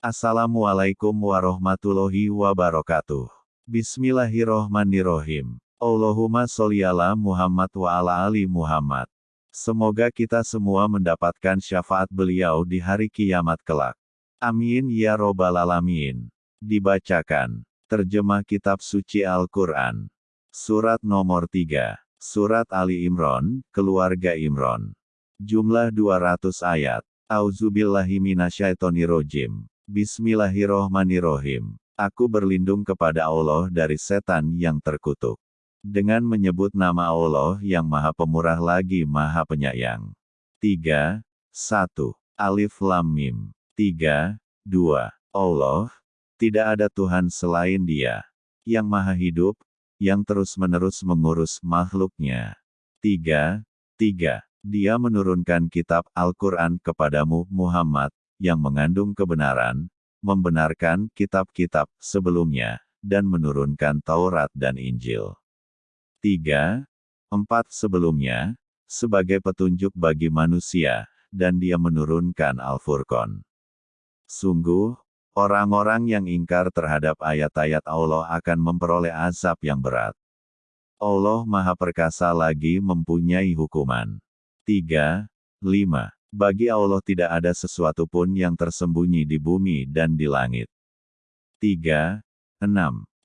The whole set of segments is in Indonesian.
Assalamualaikum warahmatullahi wabarakatuh. Bismillahirrohmanirrohim. Allahumma sholli ala Muhammad wa ala ali Muhammad. Semoga kita semua mendapatkan syafaat beliau di hari kiamat kelak. Amin ya robbal alamin. Dibacakan. Terjemah Kitab Suci Al-Quran. Surat nomor 3. Surat Ali Imran, Keluarga Imran. Jumlah 200 ayat. Auzubillahiminasyaitonirrojim. Bismillahirrohmanirrohim. Aku berlindung kepada Allah dari setan yang terkutuk. Dengan menyebut nama Allah yang maha pemurah lagi maha penyayang. 3, 1. Alif Lam Mim. 3, 2. Allah, tidak ada Tuhan selain dia. Yang maha hidup, yang terus-menerus mengurus makhluknya. 3, 3. Dia menurunkan kitab Al-Quran kepadamu Muhammad, yang mengandung kebenaran, membenarkan kitab-kitab sebelumnya, dan menurunkan Taurat dan Injil. 3. 4. Sebelumnya, sebagai petunjuk bagi manusia, dan dia menurunkan Al-Furqan. Sungguh, orang-orang yang ingkar terhadap ayat-ayat Allah akan memperoleh azab yang berat. Allah Maha Perkasa lagi mempunyai hukuman. 3. 5. Bagi Allah tidak ada sesuatu pun yang tersembunyi di bumi dan di langit. 3. 6.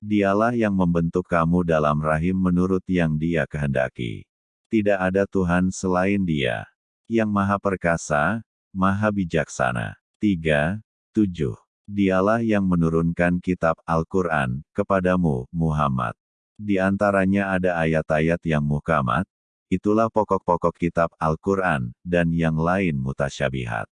Dialah yang membentuk kamu dalam rahim menurut yang dia kehendaki. Tidak ada Tuhan selain dia. Yang maha perkasa, maha bijaksana. 3. 7. Dialah yang menurunkan kitab Al-Quran kepadamu, Muhammad. Di antaranya ada ayat-ayat yang muhkamat, Itulah pokok-pokok kitab Al-Quran, dan yang lain mutasyabihat.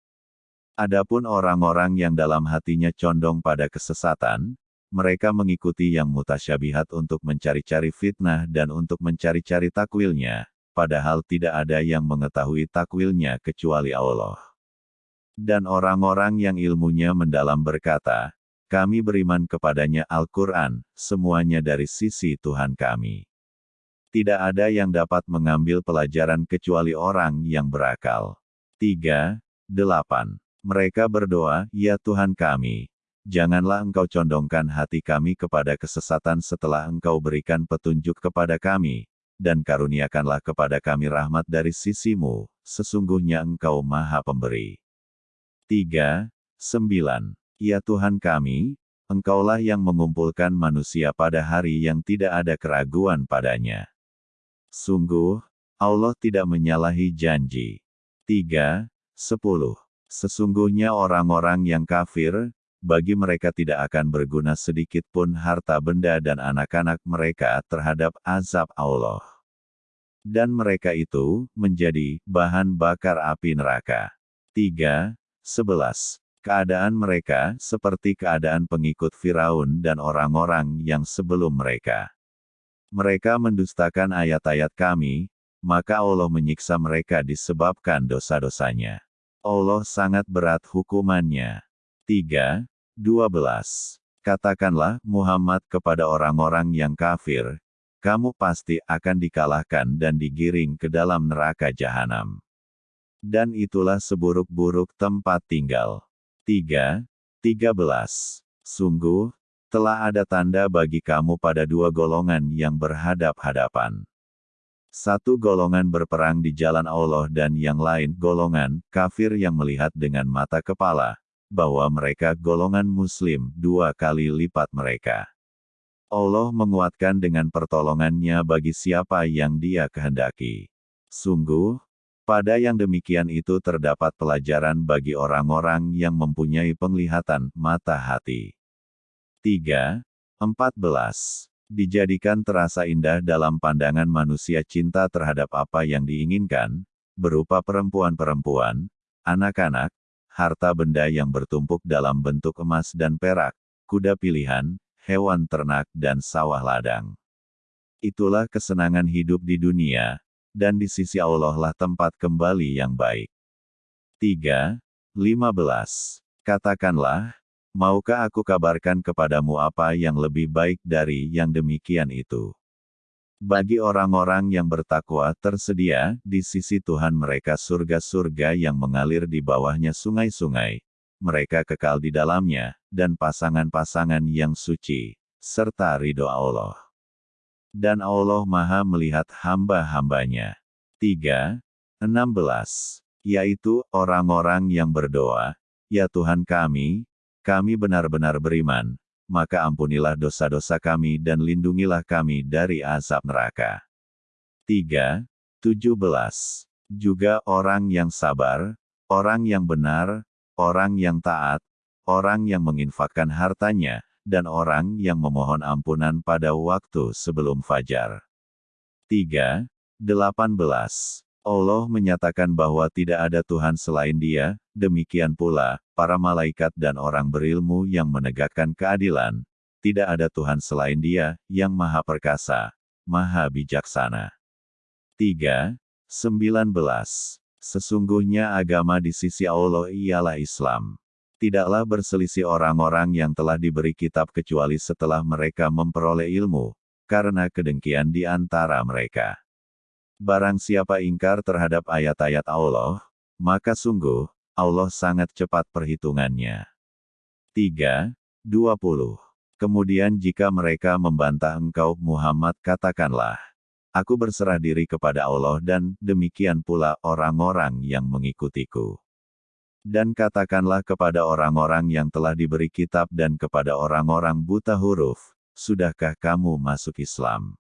Adapun orang-orang yang dalam hatinya condong pada kesesatan, mereka mengikuti yang mutasyabihat untuk mencari-cari fitnah dan untuk mencari-cari takwilnya, padahal tidak ada yang mengetahui takwilnya kecuali Allah. Dan orang-orang yang ilmunya mendalam berkata, kami beriman kepadanya Al-Quran, semuanya dari sisi Tuhan kami. Tidak ada yang dapat mengambil pelajaran kecuali orang yang berakal. 3. 8. Mereka berdoa, Ya Tuhan kami, janganlah Engkau condongkan hati kami kepada kesesatan setelah Engkau berikan petunjuk kepada kami, dan karuniakanlah kepada kami rahmat dari sisimu, sesungguhnya Engkau maha pemberi. 3. 9. Ya Tuhan kami, Engkaulah yang mengumpulkan manusia pada hari yang tidak ada keraguan padanya. Sungguh, Allah tidak menyalahi janji. 3. 10. Sesungguhnya orang-orang yang kafir, bagi mereka tidak akan berguna sedikit pun harta benda dan anak-anak mereka terhadap azab Allah. Dan mereka itu, menjadi, bahan bakar api neraka. 3. 11. Keadaan mereka, seperti keadaan pengikut Firaun dan orang-orang yang sebelum mereka. Mereka mendustakan ayat-ayat kami, maka Allah menyiksa mereka disebabkan dosa-dosanya. Allah sangat berat hukumannya. 3. 12. Katakanlah Muhammad kepada orang-orang yang kafir, kamu pasti akan dikalahkan dan digiring ke dalam neraka jahanam. Dan itulah seburuk-buruk tempat tinggal. 3. 13. Sungguh, telah ada tanda bagi kamu pada dua golongan yang berhadap-hadapan. Satu golongan berperang di jalan Allah dan yang lain golongan kafir yang melihat dengan mata kepala, bahwa mereka golongan muslim dua kali lipat mereka. Allah menguatkan dengan pertolongannya bagi siapa yang dia kehendaki. Sungguh, pada yang demikian itu terdapat pelajaran bagi orang-orang yang mempunyai penglihatan mata hati. 3. 14. Dijadikan terasa indah dalam pandangan manusia cinta terhadap apa yang diinginkan, berupa perempuan-perempuan, anak-anak, harta benda yang bertumpuk dalam bentuk emas dan perak, kuda pilihan, hewan ternak dan sawah ladang. Itulah kesenangan hidup di dunia, dan di sisi Allah lah tempat kembali yang baik. 3. 15. Katakanlah, Maukah aku kabarkan kepadamu apa yang lebih baik dari yang demikian itu? Bagi orang-orang yang bertakwa tersedia di sisi Tuhan mereka surga-surga yang mengalir di bawahnya sungai-sungai, mereka kekal di dalamnya, dan pasangan-pasangan yang suci, serta ridho Allah. Dan Allah maha melihat hamba-hambanya. 3. 16. Yaitu, orang-orang yang berdoa, Ya Tuhan kami, kami benar-benar beriman, maka ampunilah dosa-dosa kami dan lindungilah kami dari azab neraka. 3. 17. Juga orang yang sabar, orang yang benar, orang yang taat, orang yang menginfakkan hartanya, dan orang yang memohon ampunan pada waktu sebelum fajar. 3. 18. Allah menyatakan bahwa tidak ada Tuhan selain Dia, demikian pula, para malaikat dan orang berilmu yang menegakkan keadilan. Tidak ada Tuhan selain Dia, yang maha perkasa, maha bijaksana. 3. 19. Sesungguhnya agama di sisi Allah ialah Islam. Tidaklah berselisih orang-orang yang telah diberi kitab kecuali setelah mereka memperoleh ilmu, karena kedengkian di antara mereka. Barang siapa ingkar terhadap ayat-ayat Allah, maka sungguh, Allah sangat cepat perhitungannya. 3. 20. Kemudian jika mereka membantah engkau Muhammad katakanlah, Aku berserah diri kepada Allah dan demikian pula orang-orang yang mengikutiku. Dan katakanlah kepada orang-orang yang telah diberi kitab dan kepada orang-orang buta huruf, Sudahkah kamu masuk Islam?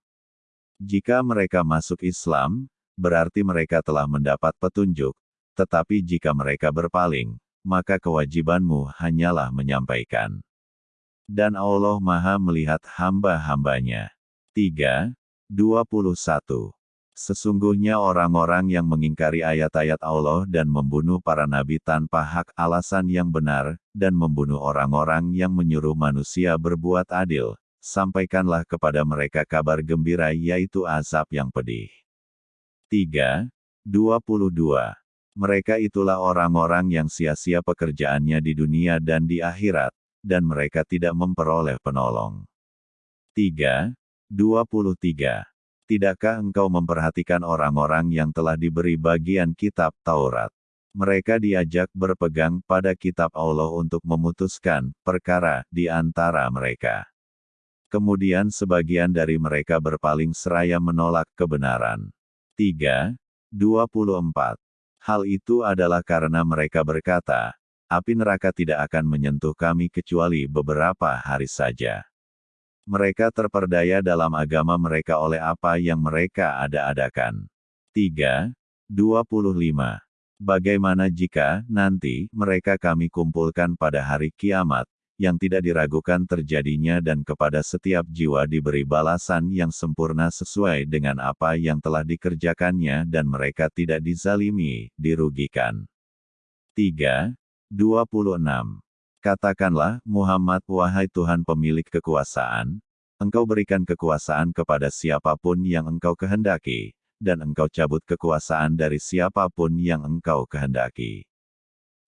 Jika mereka masuk Islam, berarti mereka telah mendapat petunjuk, tetapi jika mereka berpaling, maka kewajibanmu hanyalah menyampaikan. Dan Allah Maha melihat hamba-hambanya. 3. 21. Sesungguhnya orang-orang yang mengingkari ayat-ayat Allah dan membunuh para nabi tanpa hak alasan yang benar, dan membunuh orang-orang yang menyuruh manusia berbuat adil, sampaikanlah kepada mereka kabar gembira yaitu azab yang pedih. 3. 22. Mereka itulah orang-orang yang sia-sia pekerjaannya di dunia dan di akhirat, dan mereka tidak memperoleh penolong. 3. 23. Tidakkah engkau memperhatikan orang-orang yang telah diberi bagian kitab Taurat? Mereka diajak berpegang pada kitab Allah untuk memutuskan perkara di antara mereka. Kemudian sebagian dari mereka berpaling seraya menolak kebenaran. 3. 24. Hal itu adalah karena mereka berkata, api neraka tidak akan menyentuh kami kecuali beberapa hari saja. Mereka terperdaya dalam agama mereka oleh apa yang mereka ada-adakan. 3. 25. Bagaimana jika, nanti, mereka kami kumpulkan pada hari kiamat, yang tidak diragukan terjadinya dan kepada setiap jiwa diberi balasan yang sempurna sesuai dengan apa yang telah dikerjakannya dan mereka tidak dizalimi, dirugikan. 3. 26. Katakanlah, Muhammad wahai Tuhan pemilik kekuasaan, engkau berikan kekuasaan kepada siapa pun yang engkau kehendaki, dan engkau cabut kekuasaan dari siapa pun yang engkau kehendaki.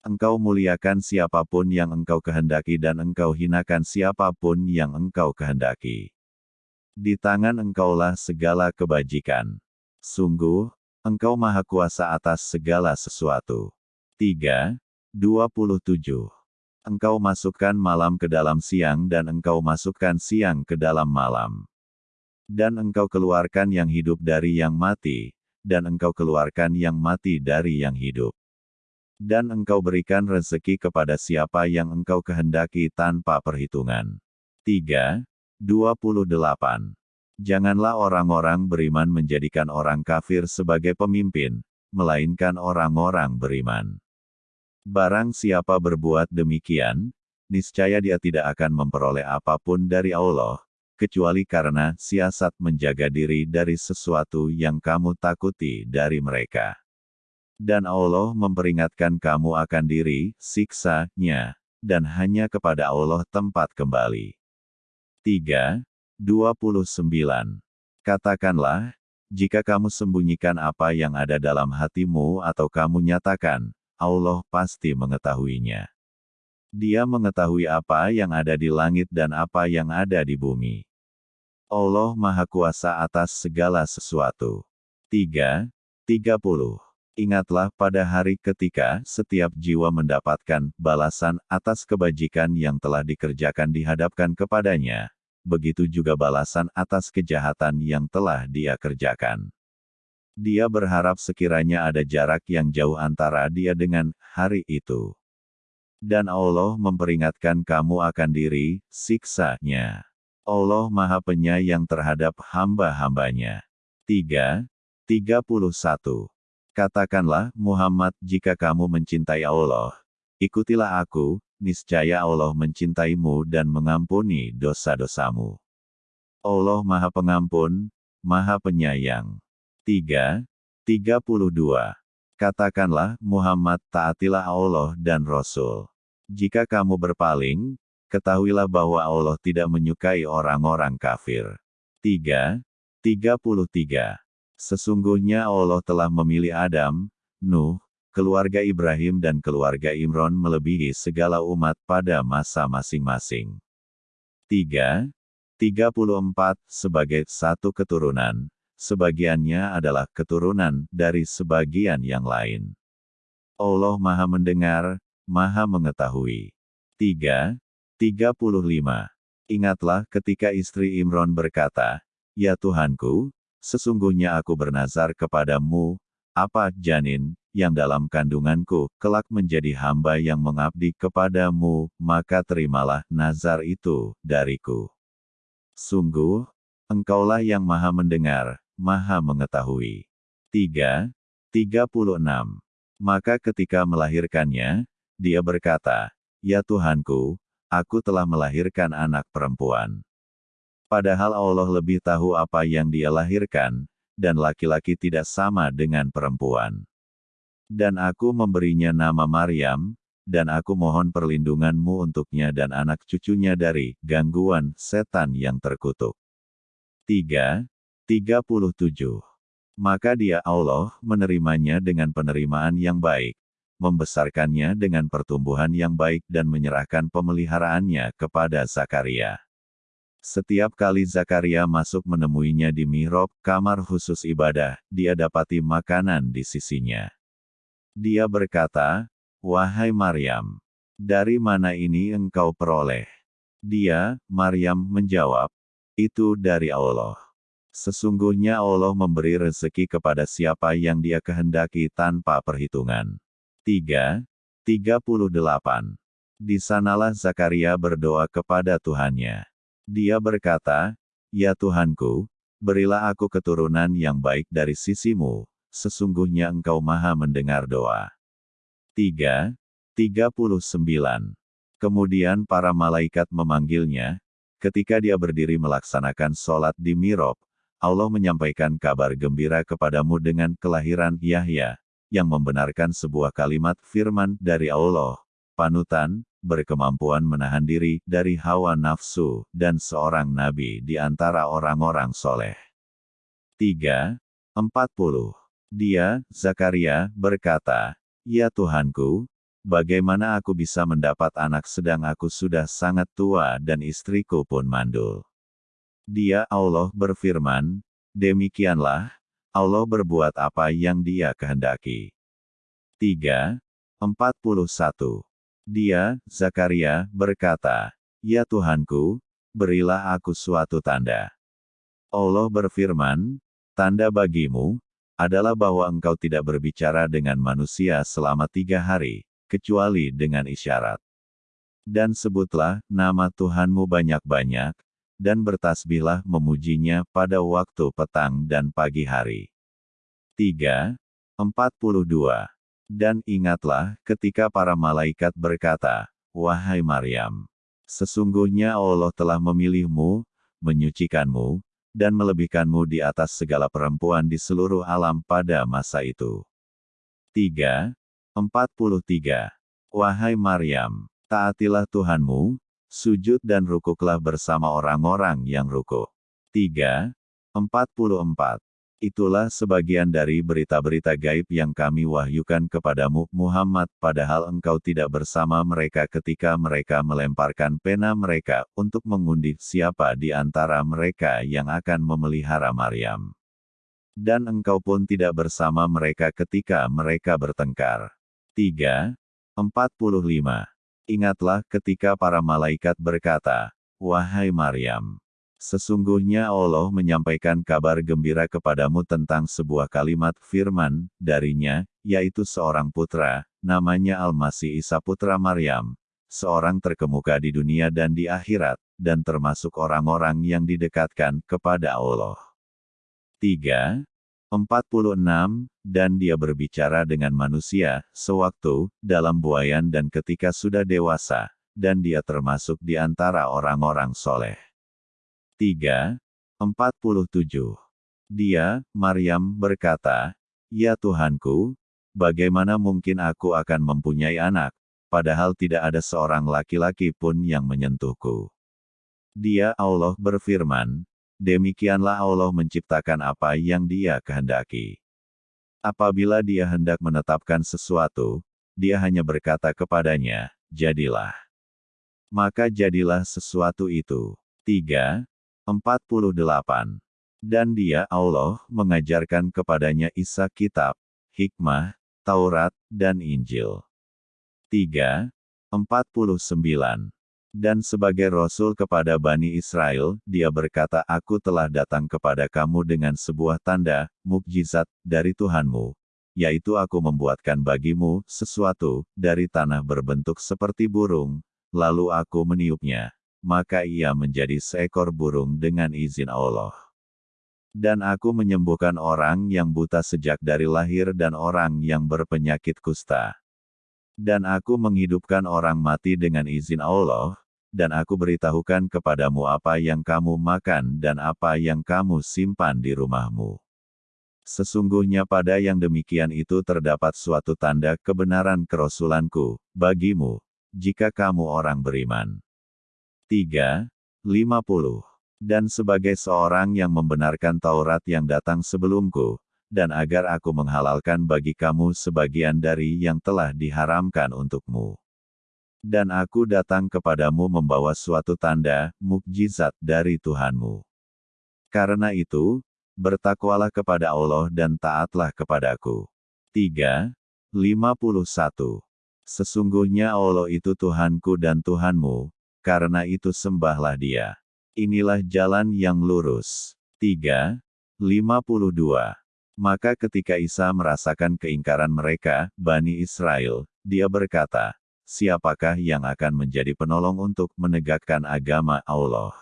Engkau muliakan siapa pun yang engkau kehendaki dan engkau hinakan siapa pun yang engkau kehendaki. Di tangan engkaulah segala kebajikan. Sungguh, engkau maha kuasa atas segala sesuatu. 3. 27. Engkau masukkan malam ke dalam siang dan engkau masukkan siang ke dalam malam. Dan engkau keluarkan yang hidup dari yang mati, dan engkau keluarkan yang mati dari yang hidup dan engkau berikan rezeki kepada siapa yang engkau kehendaki tanpa perhitungan. 3. 28. Janganlah orang-orang beriman menjadikan orang kafir sebagai pemimpin, melainkan orang-orang beriman. Barang siapa berbuat demikian, niscaya dia tidak akan memperoleh apa pun dari Allah, kecuali karena siasat menjaga diri dari sesuatu yang kamu takuti dari mereka dan Allah memperingatkan kamu akan diri, siksanya, dan hanya kepada Allah tempat kembali. 3. 29. Katakanlah, jika kamu sembunyikan apa yang ada dalam hatimu atau kamu nyatakan, Allah pasti mengetahuinya. Dia mengetahui apa yang ada di langit dan apa yang ada di bumi. Allah Maha Kuasa atas segala sesuatu. 3. 30. Ingatlah pada hari ketika setiap jiwa mendapatkan balasan atas kebajikan yang telah dikerjakan dihadapkan kepadanya, begitu juga balasan atas kejahatan yang telah dia kerjakan. Dia berharap sekiranya ada jarak yang jauh antara dia dengan hari itu. Dan Allah memperingatkan kamu akan diri, siksanya. Allah Maha Penyayang terhadap hamba-hambanya. 3. 31. Katakanlah, Muhammad, jika kamu mencintai Allah, ikutilah aku, niscaya Allah mencintaimu dan mengampuni dosa-dosamu. Allah Maha Pengampun, Maha Penyayang. 3. 32. Katakanlah, Muhammad, taatilah Allah dan Rasul. Jika kamu berpaling, ketahuilah bahwa Allah tidak menyukai orang-orang kafir. 3. 33. Sesungguhnya Allah telah memilih Adam, Nuh, keluarga Ibrahim dan keluarga Imron melebihi segala umat pada masa masing-masing. 3. 34 sebagai satu keturunan, sebagiannya adalah keturunan dari sebagian yang lain. Allah Maha Mendengar, Maha Mengetahui. 3. 35. Ingatlah ketika istri Imron berkata, Ya Tuhanku, Sesungguhnya aku bernazar kepadamu, apa janin, yang dalam kandunganku, kelak menjadi hamba yang mengabdi kepadamu, maka terimalah nazar itu dariku. Sungguh, engkaulah yang maha mendengar, maha mengetahui. 3. 36. Maka ketika melahirkannya, dia berkata, Ya Tuhanku, aku telah melahirkan anak perempuan. Padahal Allah lebih tahu apa yang dia lahirkan, dan laki-laki tidak sama dengan perempuan. Dan aku memberinya nama Maryam, dan aku mohon perlindunganmu untuknya dan anak cucunya dari gangguan setan yang terkutuk. 3. 37. Maka dia Allah menerimanya dengan penerimaan yang baik, membesarkannya dengan pertumbuhan yang baik dan menyerahkan pemeliharaannya kepada Zakaria. Setiap kali Zakaria masuk menemuinya di mihrab, kamar khusus ibadah, dia dapati makanan di sisinya. Dia berkata, Wahai Maryam, dari mana ini engkau peroleh? Dia, Maryam, menjawab, Itu dari Allah. Sesungguhnya Allah memberi rezeki kepada siapa yang dia kehendaki tanpa perhitungan. 3. 38. Di sanalah Zakaria berdoa kepada Tuhannya. Dia berkata, Ya Tuhanku, berilah aku keturunan yang baik dari sisimu, sesungguhnya engkau maha mendengar doa. 3. 39. Kemudian para malaikat memanggilnya, ketika dia berdiri melaksanakan sholat di Mirob, Allah menyampaikan kabar gembira kepadamu dengan kelahiran Yahya, yang membenarkan sebuah kalimat firman dari Allah, panutan, berkemampuan menahan diri dari hawa nafsu, dan seorang nabi di antara orang-orang soleh. 3. 40. Dia, Zakaria, berkata, Ya Tuhanku, bagaimana aku bisa mendapat anak sedang aku sudah sangat tua dan istriku pun mandul. Dia Allah berfirman, demikianlah, Allah berbuat apa yang dia kehendaki. 3. 41. Dia, Zakaria, berkata, Ya Tuhanku, berilah aku suatu tanda. Allah berfirman, tanda bagimu, adalah bahwa engkau tidak berbicara dengan manusia selama tiga hari, kecuali dengan isyarat. Dan sebutlah nama Tuhanmu banyak-banyak, dan bertasbihlah memujinya pada waktu petang dan pagi hari. 3. 42. Dan ingatlah, ketika para malaikat berkata, Wahai Maryam, sesungguhnya Allah telah memilihmu, menyucikanmu, dan melebihkanmu di atas segala perempuan di seluruh alam pada masa itu. 3. 43. Wahai Maryam, taatilah Tuhanmu, sujud dan rukuklah bersama orang-orang yang rukuk. 3. 44. Itulah sebagian dari berita-berita gaib yang kami wahyukan kepadamu, Muhammad, padahal engkau tidak bersama mereka ketika mereka melemparkan pena mereka untuk mengundi siapa di antara mereka yang akan memelihara Maryam. Dan engkau pun tidak bersama mereka ketika mereka bertengkar. 3. 45. Ingatlah ketika para malaikat berkata, Wahai Maryam, sesungguhnya Allah menyampaikan kabar gembira kepadamu tentang sebuah kalimat firman darinya, yaitu seorang putra, namanya Al-Masih Isa putra Maryam, seorang terkemuka di dunia dan di akhirat, dan termasuk orang-orang yang didekatkan kepada Allah. 3. 46, dan dia berbicara dengan manusia, sewaktu, dalam buayan dan ketika sudah dewasa, dan dia termasuk di antara orang-orang soleh. 3. 47. Dia, Maryam, berkata, Ya Tuhanku, bagaimana mungkin aku akan mempunyai anak, padahal tidak ada seorang laki-laki pun yang menyentuhku. Dia, Allah berfirman, demikianlah Allah menciptakan apa yang dia kehendaki. Apabila dia hendak menetapkan sesuatu, dia hanya berkata kepadanya, jadilah. Maka jadilah sesuatu itu. 3. 48. Dan dia Allah mengajarkan kepadanya Isa kitab, hikmah, Taurat, dan Injil. 3. 49. Dan sebagai Rasul kepada Bani Israel, dia berkata aku telah datang kepada kamu dengan sebuah tanda, mukjizat, dari Tuhanmu. Yaitu aku membuatkan bagimu, sesuatu, dari tanah berbentuk seperti burung, lalu aku meniupnya. Maka ia menjadi seekor burung dengan izin Allah. Dan aku menyembuhkan orang yang buta sejak dari lahir dan orang yang berpenyakit kusta. Dan aku menghidupkan orang mati dengan izin Allah, dan aku beritahukan kepadamu apa yang kamu makan dan apa yang kamu simpan di rumahmu. Sesungguhnya pada yang demikian itu terdapat suatu tanda kebenaran kerasulanku, bagimu, jika kamu orang beriman. 3. 50. Dan sebagai seorang yang membenarkan Taurat yang datang sebelumku, dan agar aku menghalalkan bagi kamu sebagian dari yang telah diharamkan untukmu. Dan aku datang kepadamu membawa suatu tanda, mukjizat dari Tuhanmu. Karena itu, bertakwalah kepada Allah dan taatlah kepadaku. 3. 51. Sesungguhnya Allah itu Tuhanku dan Tuhanmu, karena itu sembahlah dia. Inilah jalan yang lurus. 3. 52. Maka ketika Isa merasakan keingkaran mereka, Bani Israel, dia berkata, siapakah yang akan menjadi penolong untuk menegakkan agama Allah?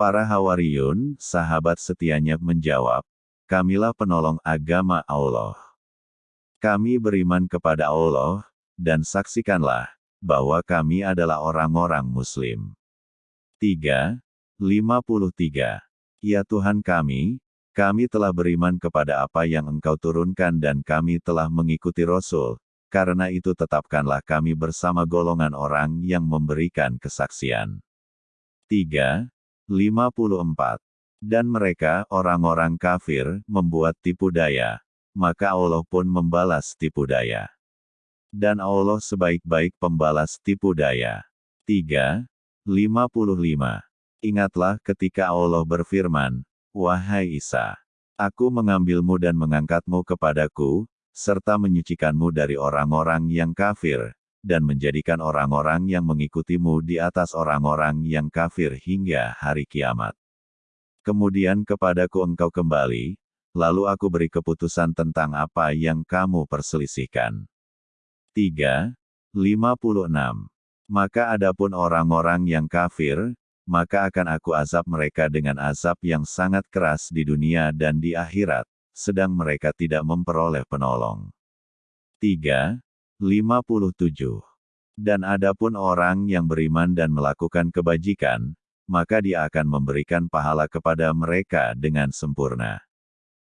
Para Hawariyun, sahabat setianya menjawab, kamilah penolong agama Allah. Kami beriman kepada Allah, dan saksikanlah, bahwa kami adalah orang-orang Muslim. 3. 53. Ya Tuhan kami, kami telah beriman kepada apa yang Engkau turunkan dan kami telah mengikuti Rasul, karena itu tetapkanlah kami bersama golongan orang yang memberikan kesaksian. 3. 54. Dan mereka, orang-orang kafir, membuat tipu daya. Maka Allah pun membalas tipu daya. Dan Allah sebaik-baik pembalas tipu daya. 3. 55. Ingatlah ketika Allah berfirman, Wahai Isa, Aku mengambilmu dan mengangkatmu kepadaku, serta menyucikanmu dari orang-orang yang kafir, dan menjadikan orang-orang yang mengikutimu di atas orang-orang yang kafir hingga hari kiamat. Kemudian kepadaku engkau kembali, lalu aku beri keputusan tentang apa yang kamu perselisihkan. 3. 56. Maka adapun orang-orang yang kafir, maka akan aku azab mereka dengan azab yang sangat keras di dunia dan di akhirat, sedang mereka tidak memperoleh penolong. 3. 57. Dan adapun orang yang beriman dan melakukan kebajikan, maka dia akan memberikan pahala kepada mereka dengan sempurna.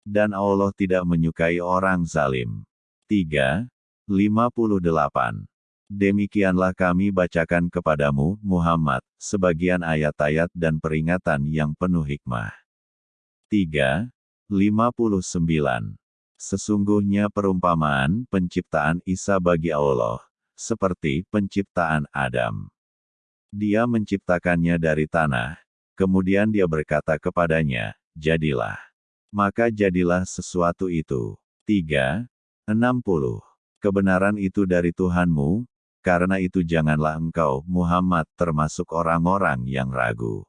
Dan Allah tidak menyukai orang zalim. 3. 58. Demikianlah kami bacakan kepadamu, Muhammad, sebagian ayat-ayat dan peringatan yang penuh hikmah. 3. 59. Sesungguhnya perumpamaan penciptaan Isa bagi Allah, seperti penciptaan Adam. Dia menciptakannya dari tanah, kemudian dia berkata kepadanya, jadilah. Maka jadilah sesuatu itu. 3. 60. Kebenaran itu dari Tuhanmu, karena itu janganlah engkau, Muhammad, termasuk orang-orang yang ragu.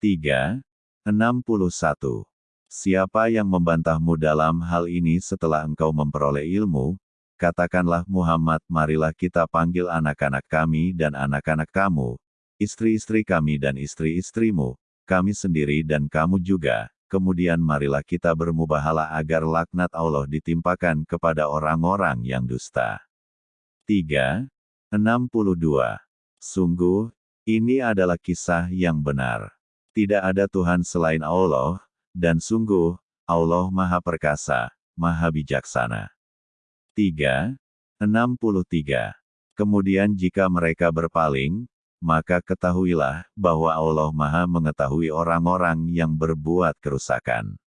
3. 61. Siapa yang membantahmu dalam hal ini setelah engkau memperoleh ilmu, katakanlah Muhammad marilah kita panggil anak-anak kami dan anak-anak kamu, istri-istri kami dan istri-istrimu, kami sendiri dan kamu juga, kemudian marilah kita bermubahalah agar laknat Allah ditimpakan kepada orang-orang yang dusta. 3. 62. Sungguh, ini adalah kisah yang benar. Tidak ada Tuhan selain Allah, dan sungguh, Allah Maha Perkasa, Maha Bijaksana. 3. 63. Kemudian jika mereka berpaling, maka ketahuilah bahwa Allah Maha Mengetahui orang-orang yang berbuat kerusakan.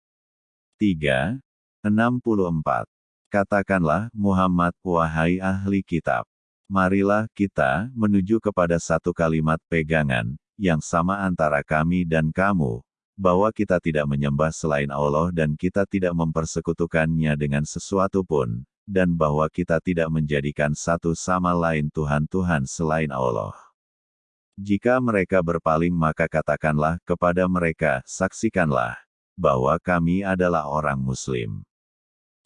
3. 64. Katakanlah Muhammad, wahai ahli kitab. Marilah kita menuju kepada satu kalimat pegangan, yang sama antara kami dan kamu, bahwa kita tidak menyembah selain Allah dan kita tidak mempersekutukannya dengan sesuatu pun, dan bahwa kita tidak menjadikan satu sama lain Tuhan-Tuhan selain Allah. Jika mereka berpaling maka katakanlah kepada mereka, saksikanlah, bahwa kami adalah orang Muslim.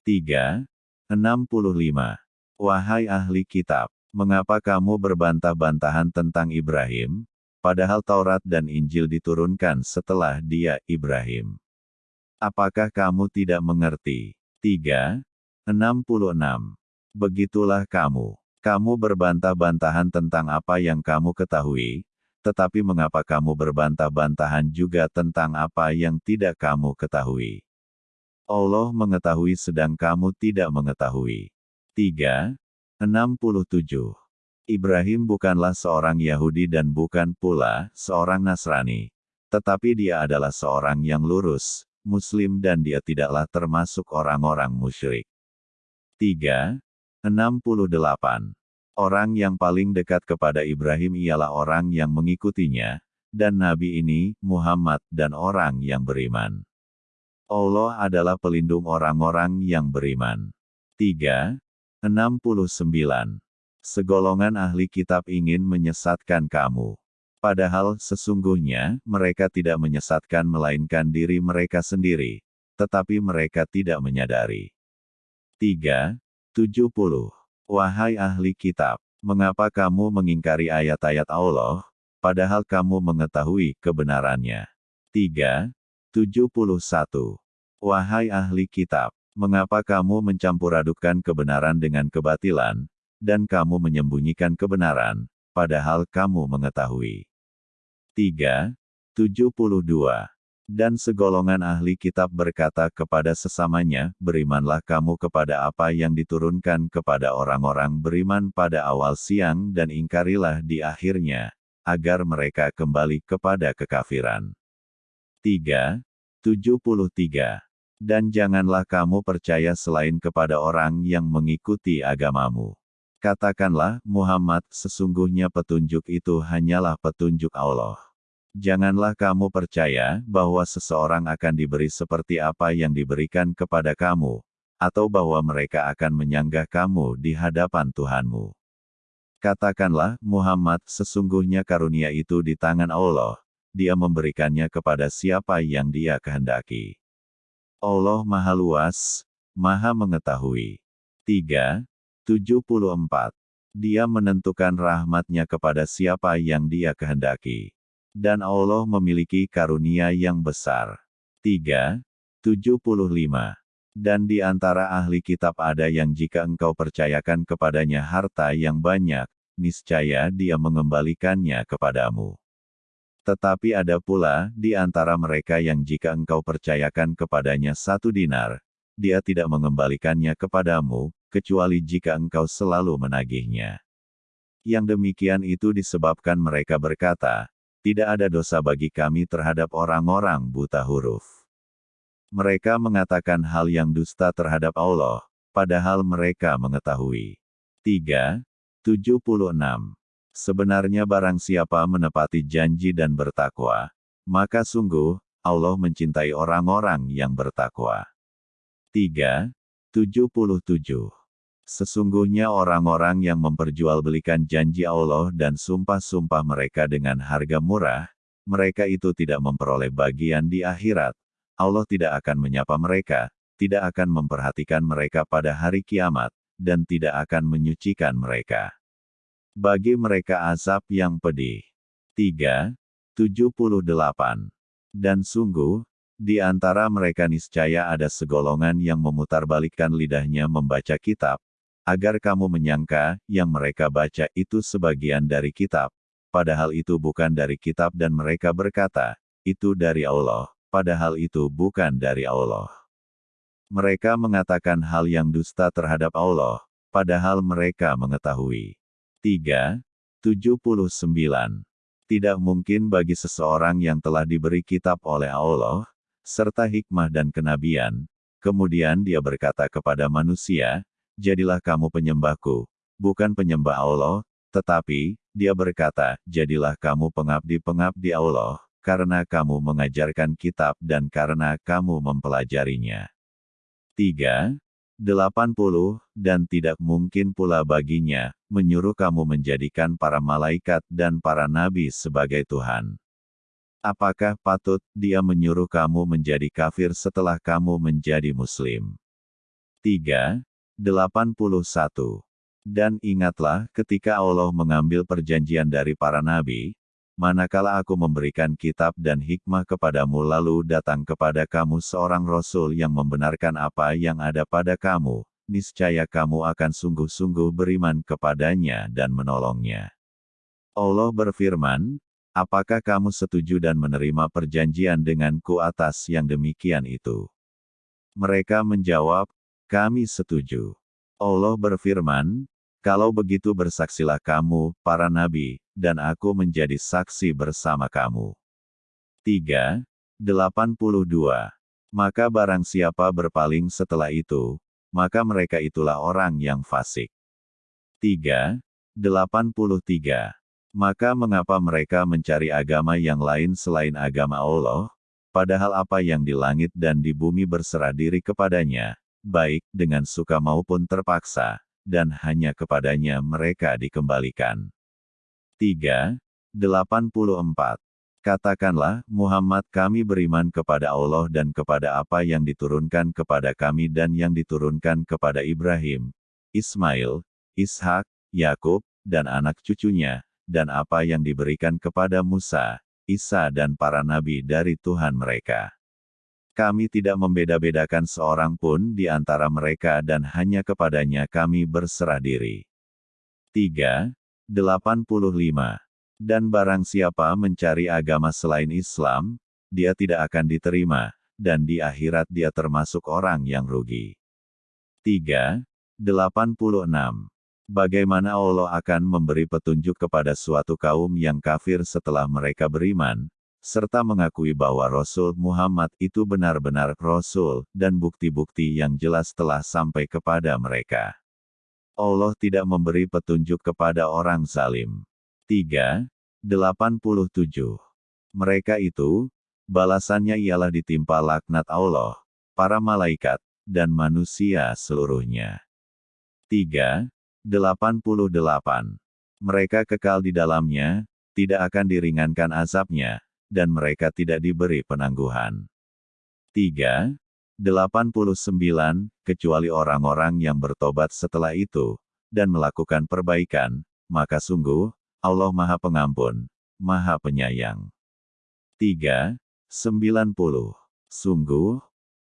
3. 65. Wahai ahli kitab, mengapa kamu berbantah-bantahan tentang Ibrahim, padahal Taurat dan Injil diturunkan setelah dia, Ibrahim? Apakah kamu tidak mengerti? 3. 66. Begitulah kamu. Kamu berbantah-bantahan tentang apa yang kamu ketahui, tetapi mengapa kamu berbantah-bantahan juga tentang apa yang tidak kamu ketahui? Allah mengetahui sedang kamu tidak mengetahui. 3. 67. Ibrahim bukanlah seorang Yahudi dan bukan pula seorang Nasrani. Tetapi dia adalah seorang yang lurus, Muslim dan dia tidaklah termasuk orang-orang musyrik. 3. 68. Orang yang paling dekat kepada Ibrahim ialah orang yang mengikutinya, dan Nabi ini, Muhammad, dan orang yang beriman. Allah adalah pelindung orang-orang yang beriman. 3. 69. Segolongan ahli kitab ingin menyesatkan kamu. Padahal sesungguhnya, mereka tidak menyesatkan melainkan diri mereka sendiri, tetapi mereka tidak menyadari. 3. 70. Wahai ahli kitab, mengapa kamu mengingkari ayat-ayat Allah, padahal kamu mengetahui kebenarannya? 3. 71. Wahai ahli kitab, mengapa kamu mencampur-adukkan kebenaran dengan kebatilan, dan kamu menyembunyikan kebenaran, padahal kamu mengetahui? 3. 72. Dan segolongan ahli kitab berkata kepada sesamanya, berimanlah kamu kepada apa yang diturunkan kepada orang-orang beriman pada awal siang dan ingkarilah di akhirnya, agar mereka kembali kepada kekafiran. 3. 73. Dan janganlah kamu percaya selain kepada orang yang mengikuti agamamu. Katakanlah, Muhammad, sesungguhnya petunjuk itu hanyalah petunjuk Allah. Janganlah kamu percaya bahwa seseorang akan diberi seperti apa yang diberikan kepada kamu, atau bahwa mereka akan menyanggah kamu di hadapan Tuhanmu. Katakanlah, Muhammad, sesungguhnya karunia itu di tangan Allah, dia memberikannya kepada siapa yang dia kehendaki. Allah Maha Luas, Maha Mengetahui. 3. 74. Dia menentukan rahmatnya kepada siapa yang dia kehendaki. Dan Allah memiliki karunia yang besar. 3. 75. Dan di antara ahli kitab ada yang jika engkau percayakan kepadanya harta yang banyak, niscaya dia mengembalikannya kepadamu. Tetapi ada pula di antara mereka yang jika engkau percayakan kepadanya satu dinar, dia tidak mengembalikannya kepadamu, kecuali jika engkau selalu menagihnya. Yang demikian itu disebabkan mereka berkata, tidak ada dosa bagi kami terhadap orang-orang buta huruf. Mereka mengatakan hal yang dusta terhadap Allah, padahal mereka mengetahui. 3. 76. Sebenarnya barang siapa menepati janji dan bertakwa, maka sungguh, Allah mencintai orang-orang yang bertakwa. 3. 77. Sesungguhnya orang-orang yang memperjualbelikan janji Allah dan sumpah-sumpah mereka dengan harga murah, mereka itu tidak memperoleh bagian di akhirat. Allah tidak akan menyapa mereka, tidak akan memperhatikan mereka pada hari kiamat, dan tidak akan menyucikan mereka. Bagi mereka azab yang pedih. 3. 78. Dan sungguh, di antara mereka niscaya ada segolongan yang memutarbalikkan lidahnya membaca kitab, agar kamu menyangka yang mereka baca itu sebagian dari kitab, padahal itu bukan dari kitab dan mereka berkata, itu dari Allah, padahal itu bukan dari Allah. Mereka mengatakan hal yang dusta terhadap Allah, padahal mereka mengetahui. 3. 79. Tidak mungkin bagi seseorang yang telah diberi kitab oleh Allah, serta hikmah dan kenabian, kemudian dia berkata kepada manusia, jadilah kamu penyembahku, bukan penyembah Allah, tetapi, dia berkata, jadilah kamu pengabdi-pengabdi Allah, karena kamu mengajarkan kitab dan karena kamu mempelajarinya. 3. 80, dan tidak mungkin pula baginya, menyuruh kamu menjadikan para malaikat dan para nabi sebagai Tuhan. Apakah patut dia menyuruh kamu menjadi kafir setelah kamu menjadi muslim? 3. 81. Dan ingatlah ketika Allah mengambil perjanjian dari para nabi, manakala aku memberikan kitab dan hikmah kepadamu lalu datang kepada kamu seorang rasul yang membenarkan apa yang ada pada kamu, niscaya kamu akan sungguh-sungguh beriman kepadanya dan menolongnya. Allah berfirman, apakah kamu setuju dan menerima perjanjian denganku atas yang demikian itu? Mereka menjawab, kami setuju. Allah berfirman, kalau begitu bersaksilah kamu, para nabi, dan aku menjadi saksi bersama kamu. 3. 82. Maka barang siapa berpaling setelah itu, maka mereka itulah orang yang fasik. 3. 83. Maka mengapa mereka mencari agama yang lain selain agama Allah, padahal apa yang di langit dan di bumi berserah diri kepadanya, baik dengan suka maupun terpaksa, dan hanya kepadanya mereka dikembalikan. 3. 84. Katakanlah, Muhammad kami beriman kepada Allah dan kepada apa yang diturunkan kepada kami dan yang diturunkan kepada Ibrahim, Ismail, Ishak, Yakub, dan anak cucunya, dan apa yang diberikan kepada Musa, Isa dan para nabi dari Tuhan mereka. Kami tidak membeda-bedakan seorang pun di antara mereka dan hanya kepadanya kami berserah diri. 3. 85. Dan barang siapa mencari agama selain Islam, dia tidak akan diterima, dan di akhirat dia termasuk orang yang rugi. 3. 86. Bagaimana Allah akan memberi petunjuk kepada suatu kaum yang kafir setelah mereka beriman, serta mengakui bahwa Rasul Muhammad itu benar-benar Rasul, dan bukti-bukti yang jelas telah sampai kepada mereka. Allah tidak memberi petunjuk kepada orang zalim. 3. 87. Mereka itu, balasannya ialah ditimpa laknat Allah, para malaikat, dan manusia seluruhnya. 3. 88. Mereka kekal di dalamnya, tidak akan diringankan azabnya, dan mereka tidak diberi penangguhan. 3. 89, kecuali orang-orang yang bertobat setelah itu, dan melakukan perbaikan, maka sungguh, Allah Maha Pengampun, Maha Penyayang. 3. 90. Sungguh,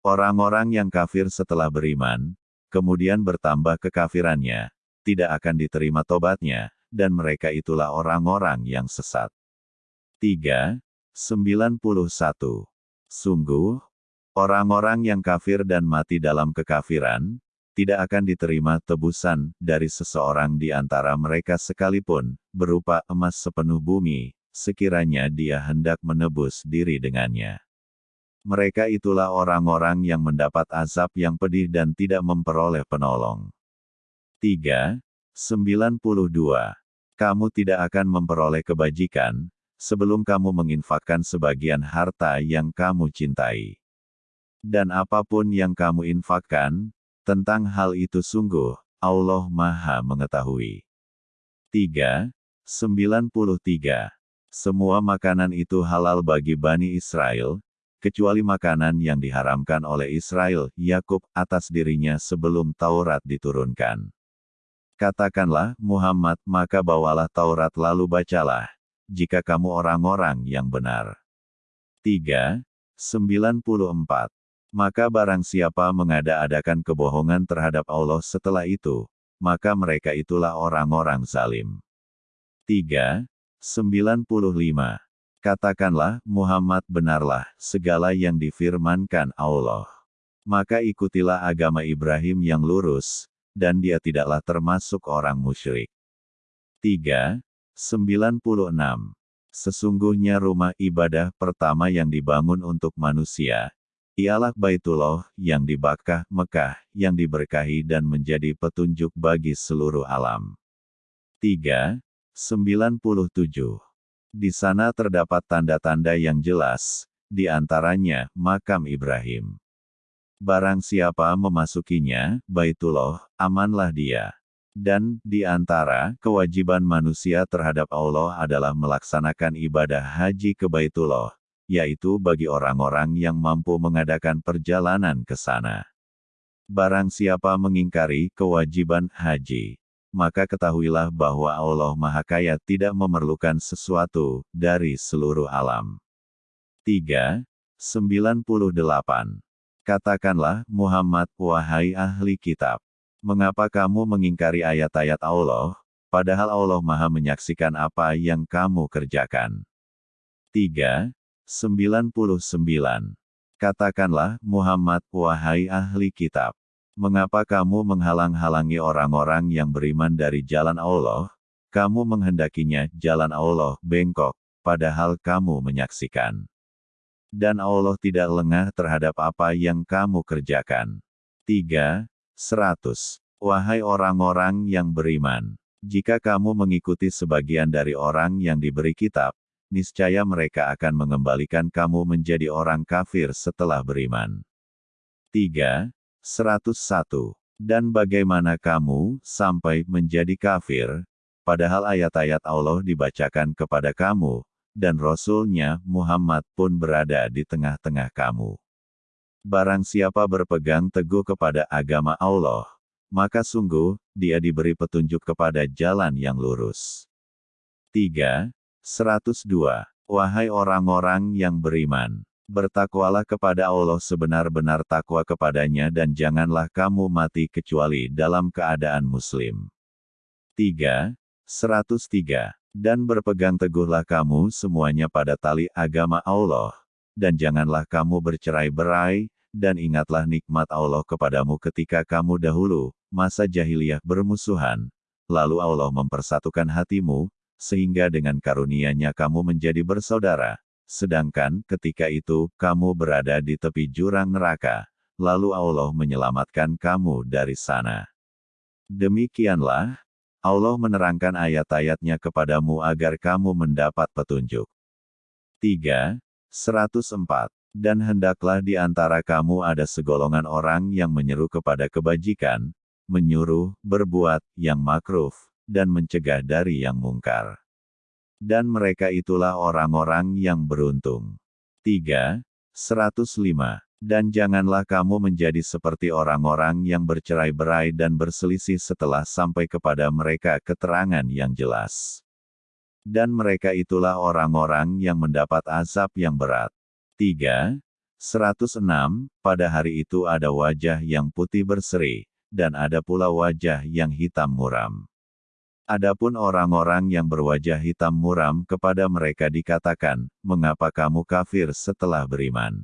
orang-orang yang kafir setelah beriman, kemudian bertambah kekafirannya, tidak akan diterima tobatnya, dan mereka itulah orang-orang yang sesat. 3. 91. Sungguh, orang-orang yang kafir dan mati dalam kekafiran, tidak akan diterima tebusan dari seseorang di antara mereka sekalipun, berupa emas sepenuh bumi, sekiranya dia hendak menebus diri dengannya. Mereka itulah orang-orang yang mendapat azab yang pedih dan tidak memperoleh penolong. 3. 92. Kamu tidak akan memperoleh kebajikan, sebelum kamu menginfakkan sebagian harta yang kamu cintai. Dan apa pun yang kamu infakkan, tentang hal itu sungguh, Allah Maha Mengetahui. 3. 93. Semua makanan itu halal bagi Bani Israel, kecuali makanan yang diharamkan oleh Israel, Yakub, atas dirinya sebelum Taurat diturunkan. Katakanlah, Muhammad, maka bawalah Taurat lalu bacalah, jika kamu orang-orang yang benar. 3. 94. Maka barang siapa mengada-adakan kebohongan terhadap Allah setelah itu, maka mereka itulah orang-orang zalim. 3. 95. Katakanlah, Muhammad benarlah, segala yang difirmankan Allah. Maka ikutilah agama Ibrahim yang lurus, dan dia tidaklah termasuk orang musyrik. 3. 96. Sesungguhnya rumah ibadah pertama yang dibangun untuk manusia, ialah Baitullah yang di Bakkah, Mekah, yang diberkahi dan menjadi petunjuk bagi seluruh alam. 3. 97. Di sana terdapat tanda-tanda yang jelas, di antaranya makam Ibrahim. Barang siapa memasukinya, Baitullah, amanlah dia. Dan, di antara kewajiban manusia terhadap Allah adalah melaksanakan ibadah haji ke Baitullah, yaitu bagi orang-orang yang mampu mengadakan perjalanan ke sana. Barang siapa mengingkari kewajiban haji, maka ketahuilah bahwa Allah Maha Kaya tidak memerlukan sesuatu dari seluruh alam. 3. 98. Katakanlah, Muhammad, wahai ahli kitab. Mengapa kamu mengingkari ayat-ayat Allah, padahal Allah Maha menyaksikan apa yang kamu kerjakan? 3. 99. Katakanlah, Muhammad, wahai ahli kitab. Mengapa kamu menghalang-halangi orang-orang yang beriman dari jalan Allah? Kamu menghendakinya jalan Allah bengkok, padahal kamu menyaksikan. Dan Allah tidak lengah terhadap apa yang kamu kerjakan. 3. 100. Wahai orang-orang yang beriman, jika kamu mengikuti sebagian dari orang yang diberi kitab, niscaya mereka akan mengembalikan kamu menjadi orang kafir setelah beriman. 3. 101. Dan bagaimana kamu sampai menjadi kafir, padahal ayat-ayat Allah dibacakan kepada kamu, dan Rasulnya Muhammad pun berada di tengah-tengah kamu. Barang siapa berpegang teguh kepada agama Allah, maka sungguh, dia diberi petunjuk kepada jalan yang lurus. 3. 102. Wahai orang-orang yang beriman, Bertakwalah kepada Allah sebenar-benar takwa kepadanya dan janganlah kamu mati kecuali dalam keadaan muslim. 3. 103. Dan berpegang teguhlah kamu semuanya pada tali agama Allah, dan janganlah kamu bercerai-berai, dan ingatlah nikmat Allah kepadamu ketika kamu dahulu, masa jahiliyah bermusuhan, lalu Allah mempersatukan hatimu, sehingga dengan karunia-Nya kamu menjadi bersaudara, Sedangkan ketika itu kamu berada di tepi jurang neraka, lalu Allah menyelamatkan kamu dari sana. Demikianlah, Allah menerangkan ayat-ayatnya kepadamu agar kamu mendapat petunjuk. 3. 104. Dan hendaklah di antara kamu ada segolongan orang yang menyeru kepada kebajikan, menyuruh, berbuat, yang makruh, dan mencegah dari yang mungkar dan mereka itulah orang-orang yang beruntung. 3. 105. Dan janganlah kamu menjadi seperti orang-orang yang bercerai-berai dan berselisih setelah sampai kepada mereka keterangan yang jelas. Dan mereka itulah orang-orang yang mendapat azab yang berat. 3. 106. Pada hari itu ada wajah yang putih berseri, dan ada pula wajah yang hitam muram. Adapun orang-orang yang berwajah hitam muram kepada mereka dikatakan, mengapa kamu kafir setelah beriman?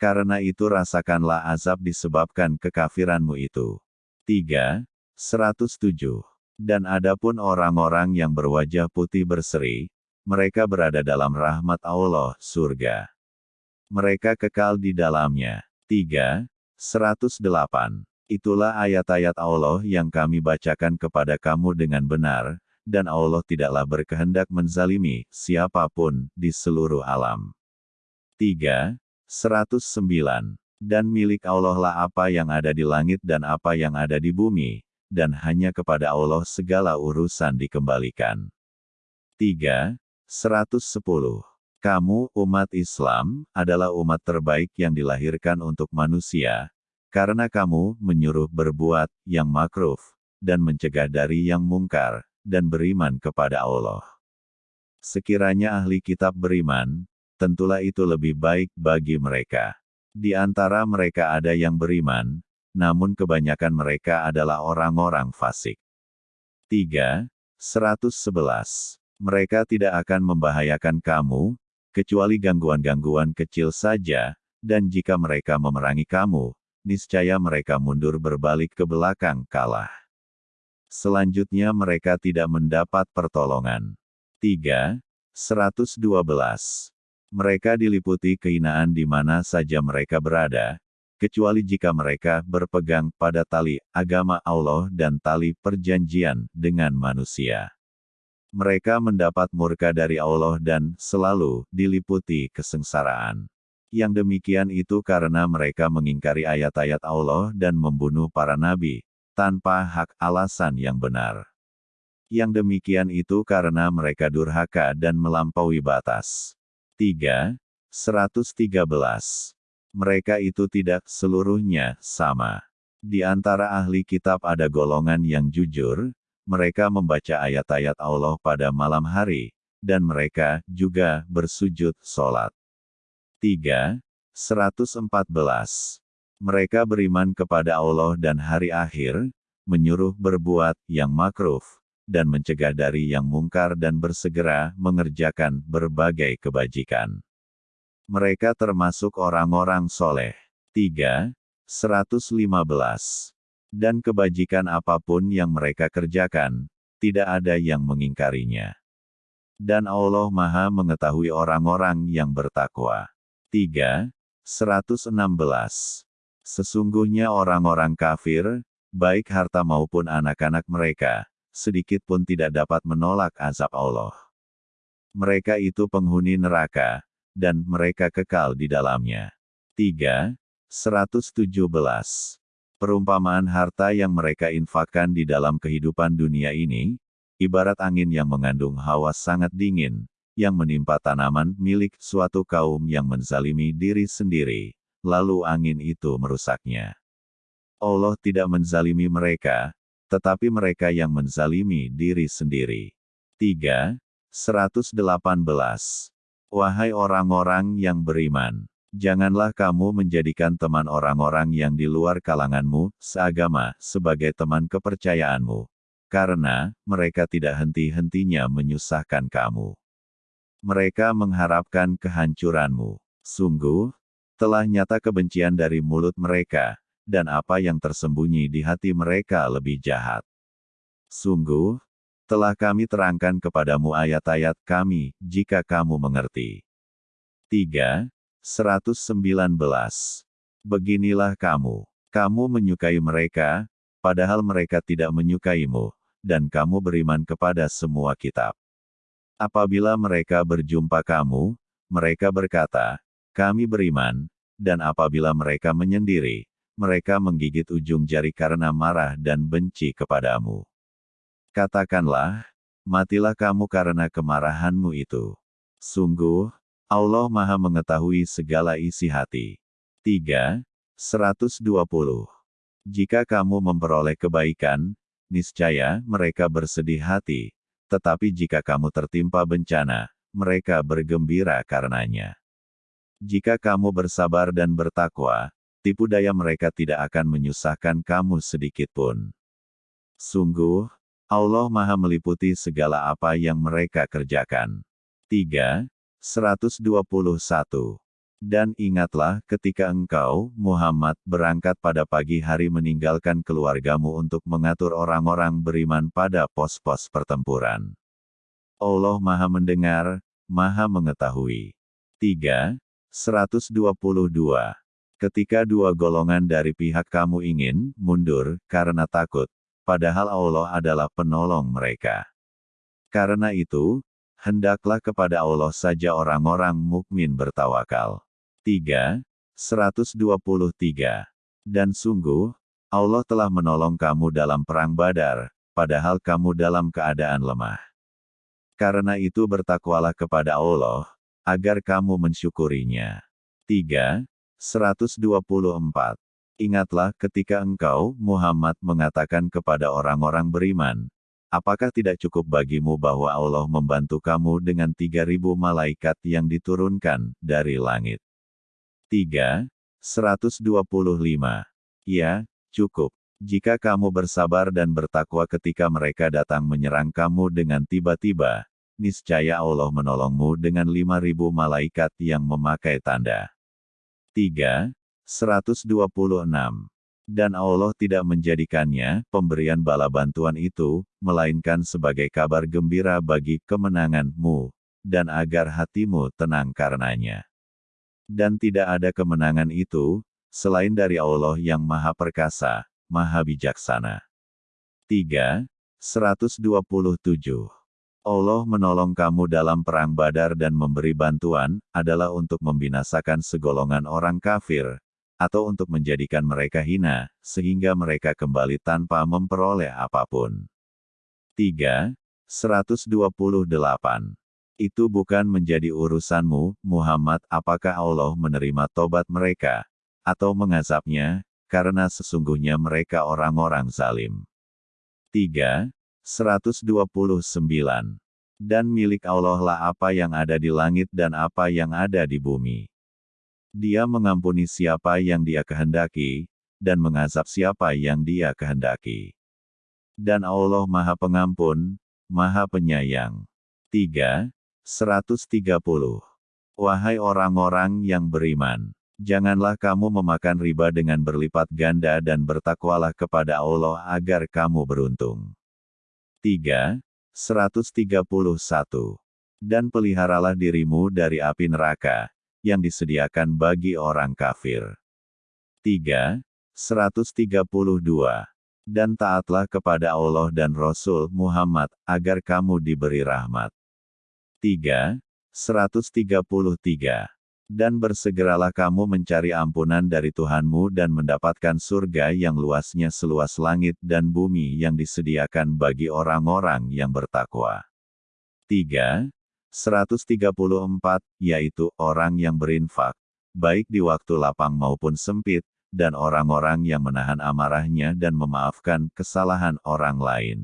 Karena itu rasakanlah azab disebabkan kekafiranmu itu. 3. 107. Dan adapun orang-orang yang berwajah putih berseri, mereka berada dalam rahmat Allah, surga. Mereka kekal di dalamnya. 3. 108. Itulah ayat-ayat Allah yang kami bacakan kepada kamu dengan benar, dan Allah tidaklah berkehendak menzalimi siapa pun di seluruh alam. 3. 109. Dan milik Allah lah apa yang ada di langit dan apa yang ada di bumi, dan hanya kepada Allah segala urusan dikembalikan. 3. 110. Kamu, umat Islam, adalah umat terbaik yang dilahirkan untuk manusia, karena kamu menyuruh berbuat yang makruf, dan mencegah dari yang mungkar, dan beriman kepada Allah. Sekiranya ahli kitab beriman, tentulah itu lebih baik bagi mereka. Di antara mereka ada yang beriman, namun kebanyakan mereka adalah orang-orang fasik. 3. 111. Mereka tidak akan membahayakan kamu, kecuali gangguan-gangguan kecil saja, dan jika mereka memerangi kamu, niscaya mereka mundur berbalik ke belakang kalah. Selanjutnya mereka tidak mendapat pertolongan. 3. 112. Mereka diliputi kehinaan di mana saja mereka berada, kecuali jika mereka berpegang pada tali agama Allah dan tali perjanjian dengan manusia mereka mendapat murka dari Allah dan selalu diliputi kesengsaraan. Yang demikian itu karena mereka mengingkari ayat-ayat Allah dan membunuh para nabi, tanpa hak alasan yang benar. Yang demikian itu karena mereka durhaka dan melampaui batas. 3. 113. Mereka itu tidak seluruhnya sama. Di antara ahli kitab ada golongan yang jujur, mereka membaca ayat-ayat Allah pada malam hari, dan mereka juga bersujud sholat. 3. 114. Mereka beriman kepada Allah dan hari akhir, menyuruh berbuat yang makruf, dan mencegah dari yang mungkar dan bersegera mengerjakan berbagai kebajikan. Mereka termasuk orang-orang soleh. 3. 115 dan kebajikan apa pun yang mereka kerjakan, tidak ada yang mengingkarinya. Dan Allah Maha mengetahui orang-orang yang bertakwa. 3. 116. Sesungguhnya orang-orang kafir, baik harta maupun anak-anak mereka, sedikit pun tidak dapat menolak azab Allah. Mereka itu penghuni neraka, dan mereka kekal di dalamnya. 3. 117. Perumpamaan harta yang mereka infakkan di dalam kehidupan dunia ini, ibarat angin yang mengandung hawa sangat dingin, yang menimpa tanaman milik suatu kaum yang menzalimi diri sendiri, lalu angin itu merusaknya. Allah tidak menzalimi mereka, tetapi mereka yang menzalimi diri sendiri. 3. 118. Wahai orang-orang yang beriman, Janganlah kamu menjadikan teman orang-orang yang di luar kalanganmu, seagama, sebagai teman kepercayaanmu. Karena, mereka tidak henti-hentinya menyusahkan kamu. Mereka mengharapkan kehancuranmu. Sungguh, telah nyata kebencian dari mulut mereka, dan apa yang tersembunyi di hati mereka lebih jahat. Sungguh, telah kami terangkan kepadamu ayat-ayat kami, jika kamu mengerti. 3. 119. Beginilah kamu. Kamu menyukai mereka, padahal mereka tidak menyukaimu, dan kamu beriman kepada semua kitab. Apabila mereka berjumpa kamu, mereka berkata, kami beriman, dan apabila mereka menyendiri, mereka menggigit ujung jari karena marah dan benci kepadamu. Katakanlah, matilah kamu karena kemarahanmu itu. Sungguh, Allah Maha Mengetahui segala isi hati. 3. 120. Jika kamu memperoleh kebaikan, niscaya mereka bersedih hati, tetapi jika kamu tertimpa bencana, mereka bergembira karenanya. Jika kamu bersabar dan bertakwa, tipu daya mereka tidak akan menyusahkan kamu sedikit pun. Sungguh, Allah Maha meliputi segala apa yang mereka kerjakan. 3. 121. Dan ingatlah ketika engkau, Muhammad, berangkat pada pagi hari meninggalkan keluargamu untuk mengatur orang-orang beriman pada pos-pos pertempuran. Allah Maha Mendengar, Maha Mengetahui. 3. 122. Ketika dua golongan dari pihak kamu ingin mundur karena takut, padahal Allah adalah penolong mereka. Karena itu, hendaklah kepada Allah saja orang-orang mukmin bertawakal. 3. 123. Dan sungguh, Allah telah menolong kamu dalam perang badar, padahal kamu dalam keadaan lemah. Karena itu bertakwalah kepada Allah, agar kamu mensyukurinya. 3. 124. Ingatlah ketika engkau, Muhammad mengatakan kepada orang-orang beriman, Apakah tidak cukup bagimu bahwa Allah membantu kamu dengan 3000 malaikat yang diturunkan dari langit? 3. 125. Ya, cukup. Jika kamu bersabar dan bertakwa ketika mereka datang menyerang kamu dengan tiba-tiba, niscaya Allah menolongmu dengan 5000 malaikat yang memakai tanda. 3. 126. Dan Allah tidak menjadikannya, pemberian bala bantuan itu, melainkan sebagai kabar gembira bagi kemenanganmu, dan agar hatimu tenang karenanya. Dan tidak ada kemenangan itu, selain dari Allah yang Maha Perkasa, Maha Bijaksana. 3. 127. Allah menolong kamu dalam perang badar dan memberi bantuan, adalah untuk membinasakan segolongan orang kafir, atau untuk menjadikan mereka hina, sehingga mereka kembali tanpa memperoleh apa pun. 3. 128. Itu bukan menjadi urusanmu, Muhammad, apakah Allah menerima tobat mereka, atau mengazabnya, karena sesungguhnya mereka orang-orang zalim. 3. 129. Dan milik Allah lah apa yang ada di langit dan apa yang ada di bumi. Dia mengampuni siapa yang dia kehendaki, dan mengazab siapa yang dia kehendaki. Dan Allah Maha Pengampun, Maha Penyayang. 3. 130. Wahai orang-orang yang beriman, janganlah kamu memakan riba dengan berlipat ganda dan bertakwalah kepada Allah agar kamu beruntung. 3. 131. Dan peliharalah dirimu dari api neraka, yang disediakan bagi orang kafir. 3. 132. Dan taatlah kepada Allah dan Rasul Muhammad, agar kamu diberi rahmat. 3. 133. Dan bersegeralah kamu mencari ampunan dari Tuhanmu dan mendapatkan surga yang luasnya seluas langit dan bumi yang disediakan bagi orang-orang yang bertakwa. 3. 134, yaitu orang yang berinfak, baik di waktu lapang maupun sempit, dan orang-orang yang menahan amarahnya dan memaafkan kesalahan orang lain.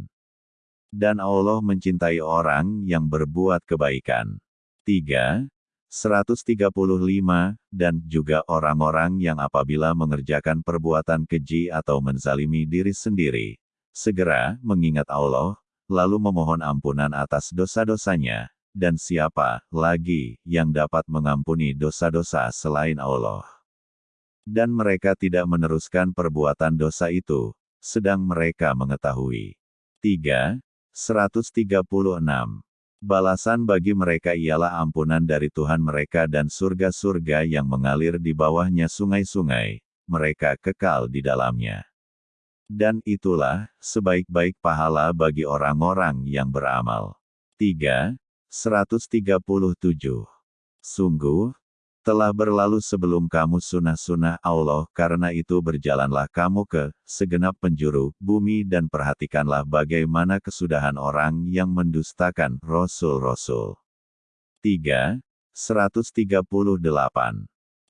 Dan Allah mencintai orang yang berbuat kebaikan. 3. 135, dan juga orang-orang yang apabila mengerjakan perbuatan keji atau menzalimi diri sendiri, segera mengingat Allah, lalu memohon ampunan atas dosa-dosanya, dan siapa lagi yang dapat mengampuni dosa-dosa selain Allah. Dan mereka tidak meneruskan perbuatan dosa itu, sedang mereka mengetahui. 3. 136. Balasan bagi mereka ialah ampunan dari Tuhan mereka dan surga-surga yang mengalir di bawahnya sungai-sungai, mereka kekal di dalamnya. Dan itulah sebaik-baik pahala bagi orang-orang yang beramal. 3. 137. Sungguh, telah berlalu sebelum kamu sunnah-sunnah Allah, karena itu berjalanlah kamu ke segenap penjuru bumi dan perhatikanlah bagaimana kesudahan orang yang mendustakan Rasul-Rasul. 3. 138.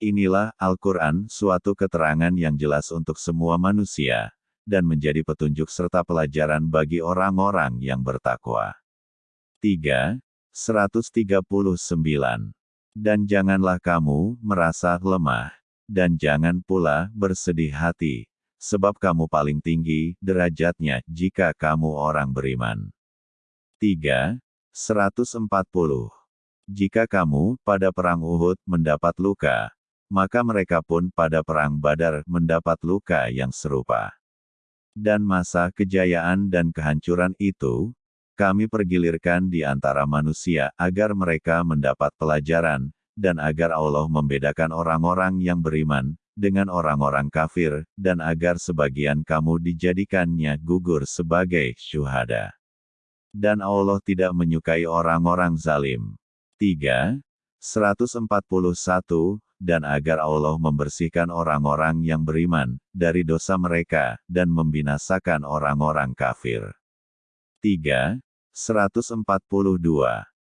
Inilah Al-Quran, suatu keterangan yang jelas untuk semua manusia, dan menjadi petunjuk serta pelajaran bagi orang-orang yang bertakwa. 3. 139. Dan janganlah kamu merasa lemah, dan jangan pula bersedih hati, sebab kamu paling tinggi derajatnya jika kamu orang beriman. 3. 140. Jika kamu pada perang Uhud mendapat luka, maka mereka pun pada perang Badar mendapat luka yang serupa. Dan masa kejayaan dan kehancuran itu, kami pergilirkan di antara manusia agar mereka mendapat pelajaran, dan agar Allah membedakan orang-orang yang beriman dengan orang-orang kafir, dan agar sebagian kamu dijadikannya gugur sebagai syuhada. Dan Allah tidak menyukai orang-orang zalim. 3. 141, dan agar Allah membersihkan orang-orang yang beriman dari dosa mereka dan membinasakan orang-orang kafir. 3. 142.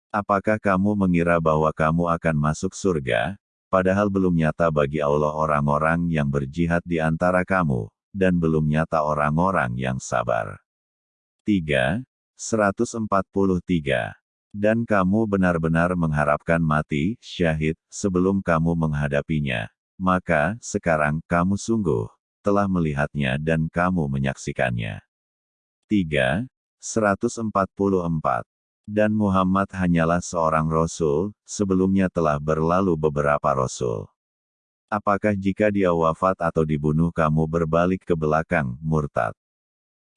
Apakah kamu mengira bahwa kamu akan masuk surga, padahal belum nyata bagi Allah orang-orang yang berjihad di antara kamu, dan belum nyata orang-orang yang sabar. 3. 143. Dan kamu benar-benar mengharapkan mati, syahid, sebelum kamu menghadapinya. Maka, sekarang, kamu sungguh, telah melihatnya dan kamu menyaksikannya. 3. 144. Dan Muhammad hanyalah seorang Rasul, sebelumnya telah berlalu beberapa Rasul. Apakah jika dia wafat atau dibunuh kamu berbalik ke belakang, murtad?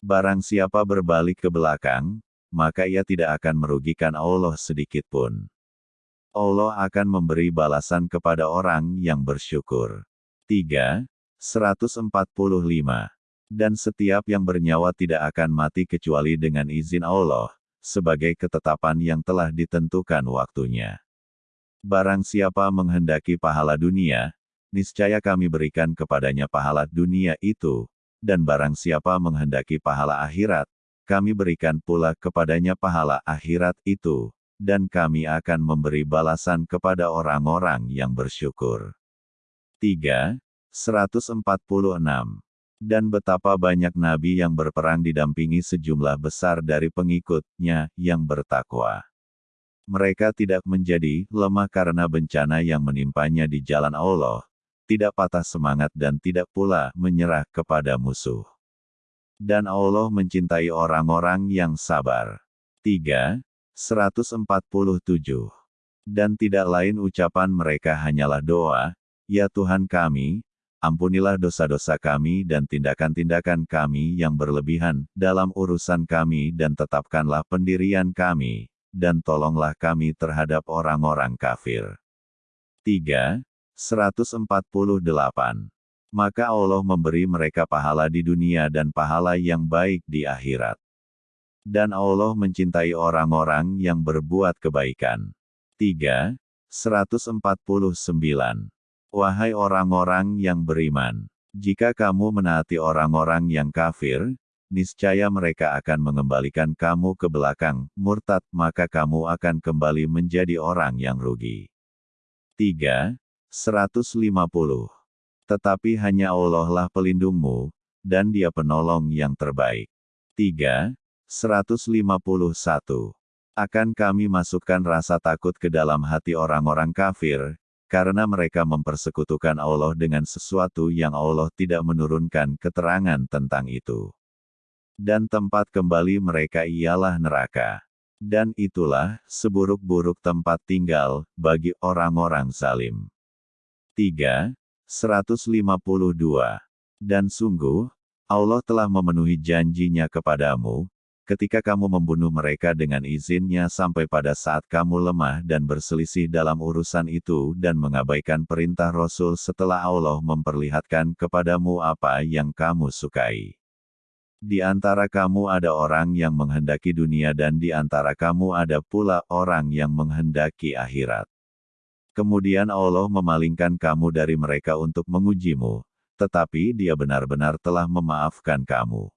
Barang siapa berbalik ke belakang, maka ia tidak akan merugikan Allah sedikit pun. Allah akan memberi balasan kepada orang yang bersyukur. 3. 145 dan setiap yang bernyawa tidak akan mati kecuali dengan izin Allah, sebagai ketetapan yang telah ditentukan waktunya. Barang siapa menghendaki pahala dunia, niscaya kami berikan kepadanya pahala dunia itu, dan barang siapa menghendaki pahala akhirat, kami berikan pula kepadanya pahala akhirat itu, dan kami akan memberi balasan kepada orang-orang yang bersyukur. 3. 146 dan betapa banyak nabi yang berperang didampingi sejumlah besar dari pengikutnya yang bertakwa. Mereka tidak menjadi lemah karena bencana yang menimpanya di jalan Allah, tidak patah semangat dan tidak pula menyerah kepada musuh. Dan Allah mencintai orang-orang yang sabar. 3. 147. Dan tidak lain ucapan mereka hanyalah doa, Ya Tuhan kami, ampunilah dosa-dosa kami dan tindakan-tindakan kami yang berlebihan dalam urusan kami dan tetapkanlah pendirian kami, dan tolonglah kami terhadap orang-orang kafir. 3. 148. Maka Allah memberi mereka pahala di dunia dan pahala yang baik di akhirat. Dan Allah mencintai orang-orang yang berbuat kebaikan. 3. 149. Wahai orang-orang yang beriman, jika kamu menaati orang-orang yang kafir, niscaya mereka akan mengembalikan kamu ke belakang, murtad, maka kamu akan kembali menjadi orang yang rugi. 3. 150. Tetapi hanya Allah lah pelindungmu, dan dia penolong yang terbaik. 3. 151. Akan kami masukkan rasa takut ke dalam hati orang-orang kafir, karena mereka mempersekutukan Allah dengan sesuatu yang Allah tidak menurunkan keterangan tentang itu. Dan tempat kembali mereka ialah neraka. Dan itulah seburuk-buruk tempat tinggal bagi orang-orang zalim. 3. 152. Dan sungguh, Allah telah memenuhi janjinya kepadamu, ketika kamu membunuh mereka dengan izinnya sampai pada saat kamu lemah dan berselisih dalam urusan itu dan mengabaikan perintah Rasul setelah Allah memperlihatkan kepadamu apa yang kamu sukai. Di antara kamu ada orang yang menghendaki dunia dan di antara kamu ada pula orang yang menghendaki akhirat. Kemudian Allah memalingkan kamu dari mereka untuk mengujimu, tetapi dia benar-benar telah memaafkan kamu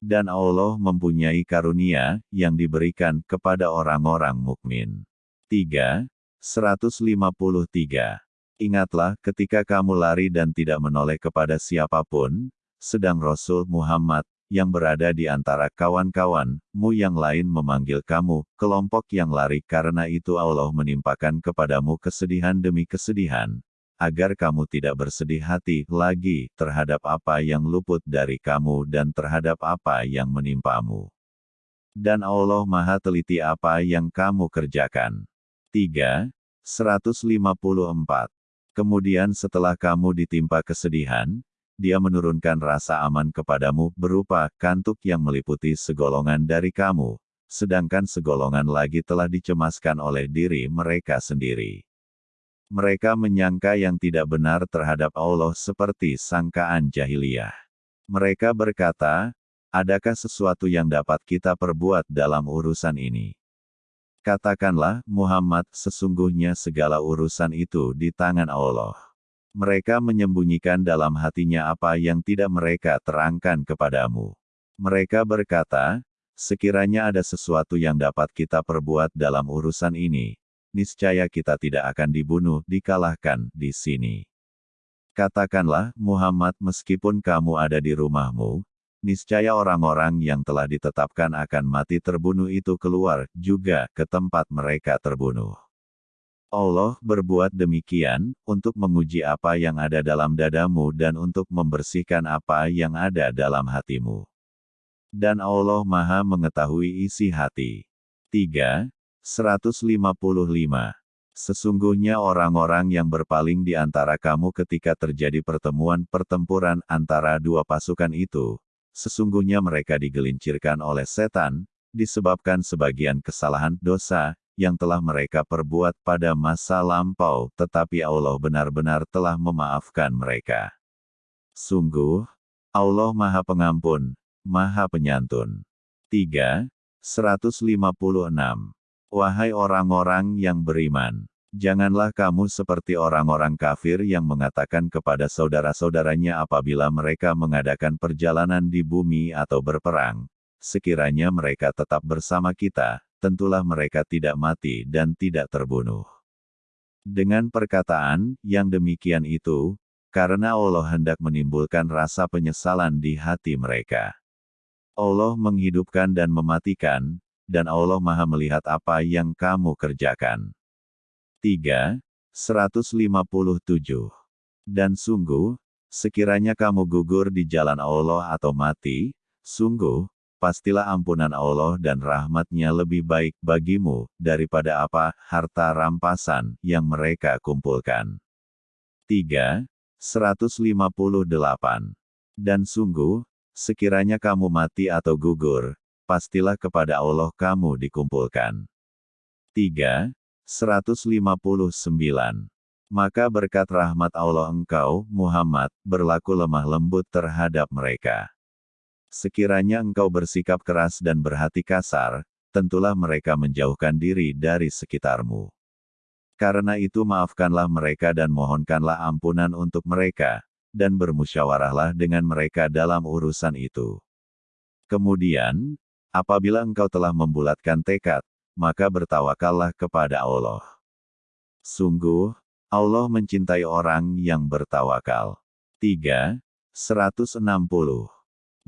dan Allah mempunyai karunia yang diberikan kepada orang-orang mukmin. 3. 153. Ingatlah ketika kamu lari dan tidak menoleh kepada siapa pun, sedang Rasul Muhammad, yang berada di antara kawan-kawanmu yang lain memanggil kamu, kelompok yang lari karena itu Allah menimpakan kepadamu kesedihan demi kesedihan, agar kamu tidak bersedih hati lagi terhadap apa yang luput dari kamu dan terhadap apa yang menimpamu. Dan Allah Maha Teliti apa yang kamu kerjakan. 3. 154. Kemudian setelah kamu ditimpa kesedihan, dia menurunkan rasa aman kepadamu berupa kantuk yang meliputi segolongan dari kamu, sedangkan segolongan lagi telah dicemaskan oleh diri mereka sendiri. Mereka menyangka yang tidak benar terhadap Allah seperti sangkaan jahiliyah. Mereka berkata, adakah sesuatu yang dapat kita perbuat dalam urusan ini? Katakanlah, Muhammad, sesungguhnya segala urusan itu di tangan Allah. Mereka menyembunyikan dalam hatinya apa yang tidak mereka terangkan kepadamu. Mereka berkata, sekiranya ada sesuatu yang dapat kita perbuat dalam urusan ini, niscaya kita tidak akan dibunuh, dikalahkan di sini. Katakanlah, Muhammad, meskipun kamu ada di rumahmu, niscaya orang-orang yang telah ditetapkan akan mati terbunuh itu keluar juga ke tempat mereka terbunuh. Allah berbuat demikian untuk menguji apa yang ada dalam dadamu dan untuk membersihkan apa yang ada dalam hatimu. Dan Allah Maha Mengetahui isi hati. 3. 155 Sesungguhnya orang-orang yang berpaling di antara kamu ketika terjadi pertemuan pertempuran antara dua pasukan itu, sesungguhnya mereka digelincirkan oleh setan, disebabkan sebagian kesalahan dosa, yang telah mereka perbuat pada masa lampau, tetapi Allah benar-benar telah memaafkan mereka. Sungguh, Allah Maha Pengampun, Maha Penyantun. 3. 156. Wahai orang-orang yang beriman, Janganlah kamu seperti orang-orang kafir yang mengatakan kepada saudara-saudaranya apabila mereka mengadakan perjalanan di bumi atau berperang. Sekiranya mereka tetap bersama kita, tentulah mereka tidak mati dan tidak terbunuh. Dengan perkataan yang demikian itu, karena Allah hendak menimbulkan rasa penyesalan di hati mereka. Allah menghidupkan dan mematikan, dan Allah Maha Melihat apa yang kamu kerjakan. 3. 157. Dan sungguh, sekiranya kamu gugur di jalan Allah atau mati, sungguh, pastilah ampunan Allah dan rahmatnya lebih baik bagimu, daripada apa, harta rampasan, yang mereka kumpulkan. 3. 158. Dan sungguh, sekiranya kamu mati atau gugur, pastilah kepada Allah kamu dikumpulkan. 3. 159. Maka berkat rahmat Allah engkau, Muhammad, berlaku lemah lembut terhadap mereka. Sekiranya engkau bersikap keras dan berhati kasar, tentulah mereka menjauhkan diri dari sekitarmu. Karena itu maafkanlah mereka dan mohonkanlah ampunan untuk mereka, dan bermusyawarahlah dengan mereka dalam urusan itu. Kemudian, apabila engkau telah membulatkan tekad, maka bertawakallah kepada Allah. Sungguh, Allah mencintai orang yang bertawakal. 3. 160.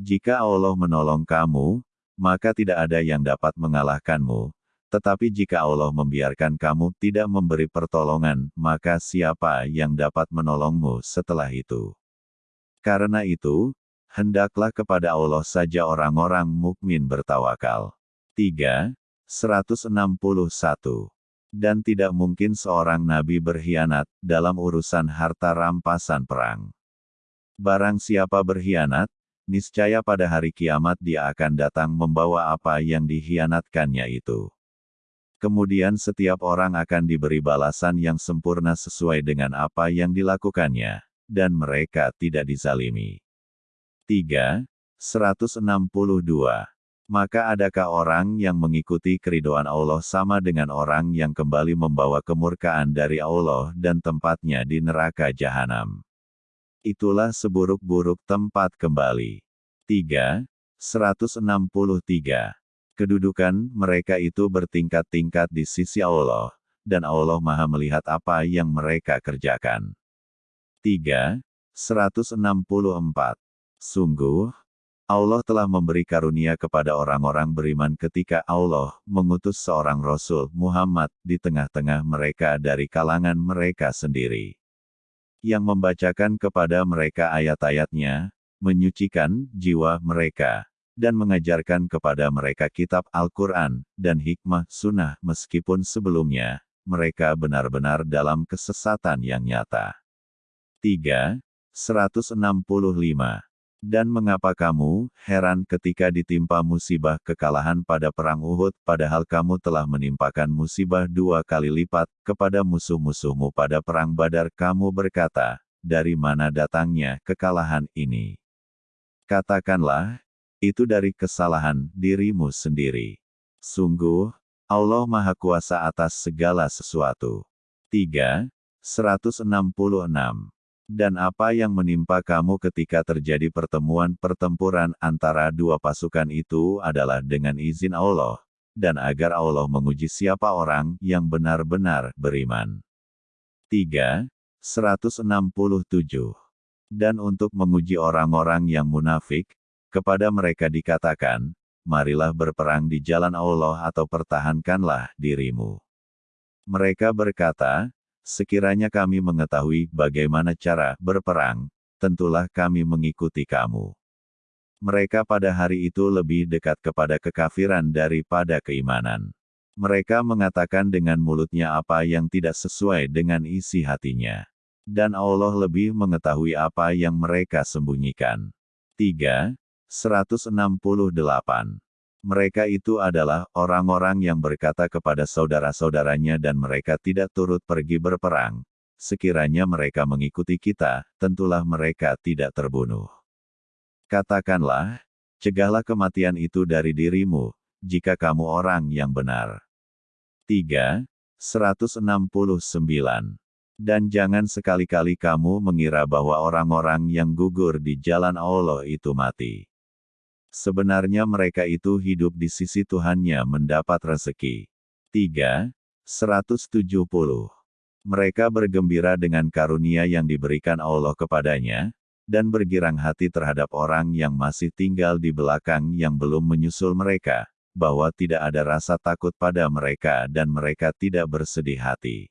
Jika Allah menolong kamu, maka tidak ada yang dapat mengalahkanmu, tetapi jika Allah membiarkan kamu tidak memberi pertolongan, maka siapa yang dapat menolongmu setelah itu? Karena itu, hendaklah kepada Allah saja orang-orang mukmin bertawakal. 3. 161. Dan tidak mungkin seorang nabi berkhianat dalam urusan harta rampasan perang. Barang siapa berkhianat, niscaya pada hari kiamat dia akan datang membawa apa yang dikhianatkannya itu. Kemudian setiap orang akan diberi balasan yang sempurna sesuai dengan apa yang dilakukannya, dan mereka tidak dizalimi. 3. 162 maka adakah orang yang mengikuti keridoan Allah sama dengan orang yang kembali membawa kemurkaan dari Allah dan tempatnya di neraka jahanam? Itulah seburuk-buruk tempat kembali. 3. 163. Kedudukan mereka itu bertingkat-tingkat di sisi Allah, dan Allah maha melihat apa yang mereka kerjakan. 3. 164. Sungguh, Allah telah memberi karunia kepada orang-orang beriman ketika Allah mengutus seorang Rasul Muhammad di tengah-tengah mereka dari kalangan mereka sendiri. Yang membacakan kepada mereka ayat-ayatnya, menyucikan jiwa mereka, dan mengajarkan kepada mereka kitab Al-Quran, dan hikmah sunnah meskipun sebelumnya, mereka benar-benar dalam kesesatan yang nyata. 3. 165 dan mengapa kamu heran ketika ditimpa musibah kekalahan pada perang Uhud, padahal kamu telah menimpakan musibah dua kali lipat kepada musuh-musuhmu pada perang Badar? Kamu berkata, dari mana datangnya kekalahan ini? Katakanlah, itu dari kesalahan dirimu sendiri. Sungguh, Allah Maha Kuasa atas segala sesuatu. 3. 166. Dan apa yang menimpa kamu ketika terjadi pertemuan pertempuran antara dua pasukan itu adalah dengan izin Allah, dan agar Allah menguji siapa orang yang benar-benar beriman. 3. 167. Dan untuk menguji orang-orang yang munafik, kepada mereka dikatakan, marilah berperang di jalan Allah atau pertahankanlah dirimu. Mereka berkata, sekiranya kami mengetahui bagaimana cara berperang, tentulah kami mengikuti kamu. Mereka pada hari itu lebih dekat kepada kekafiran daripada keimanan. Mereka mengatakan dengan mulutnya apa yang tidak sesuai dengan isi hatinya. Dan Allah lebih mengetahui apa yang mereka sembunyikan. 3. 168. Mereka itu adalah orang-orang yang berkata kepada saudara-saudaranya dan mereka tidak turut pergi berperang. Sekiranya mereka mengikuti kita, tentulah mereka tidak terbunuh. Katakanlah, cegahlah kematian itu dari dirimu, jika kamu orang yang benar. 3. 169. Dan jangan sekali-kali kamu mengira bahwa orang-orang yang gugur di jalan Allah itu mati. Sebenarnya mereka itu hidup di sisi Tuhannya mendapat rezeki. 3. 170. Mereka bergembira dengan karunia yang diberikan Allah kepadanya, dan bergirang hati terhadap orang yang masih tinggal di belakang yang belum menyusul mereka, bahwa tidak ada rasa takut pada mereka dan mereka tidak bersedih hati.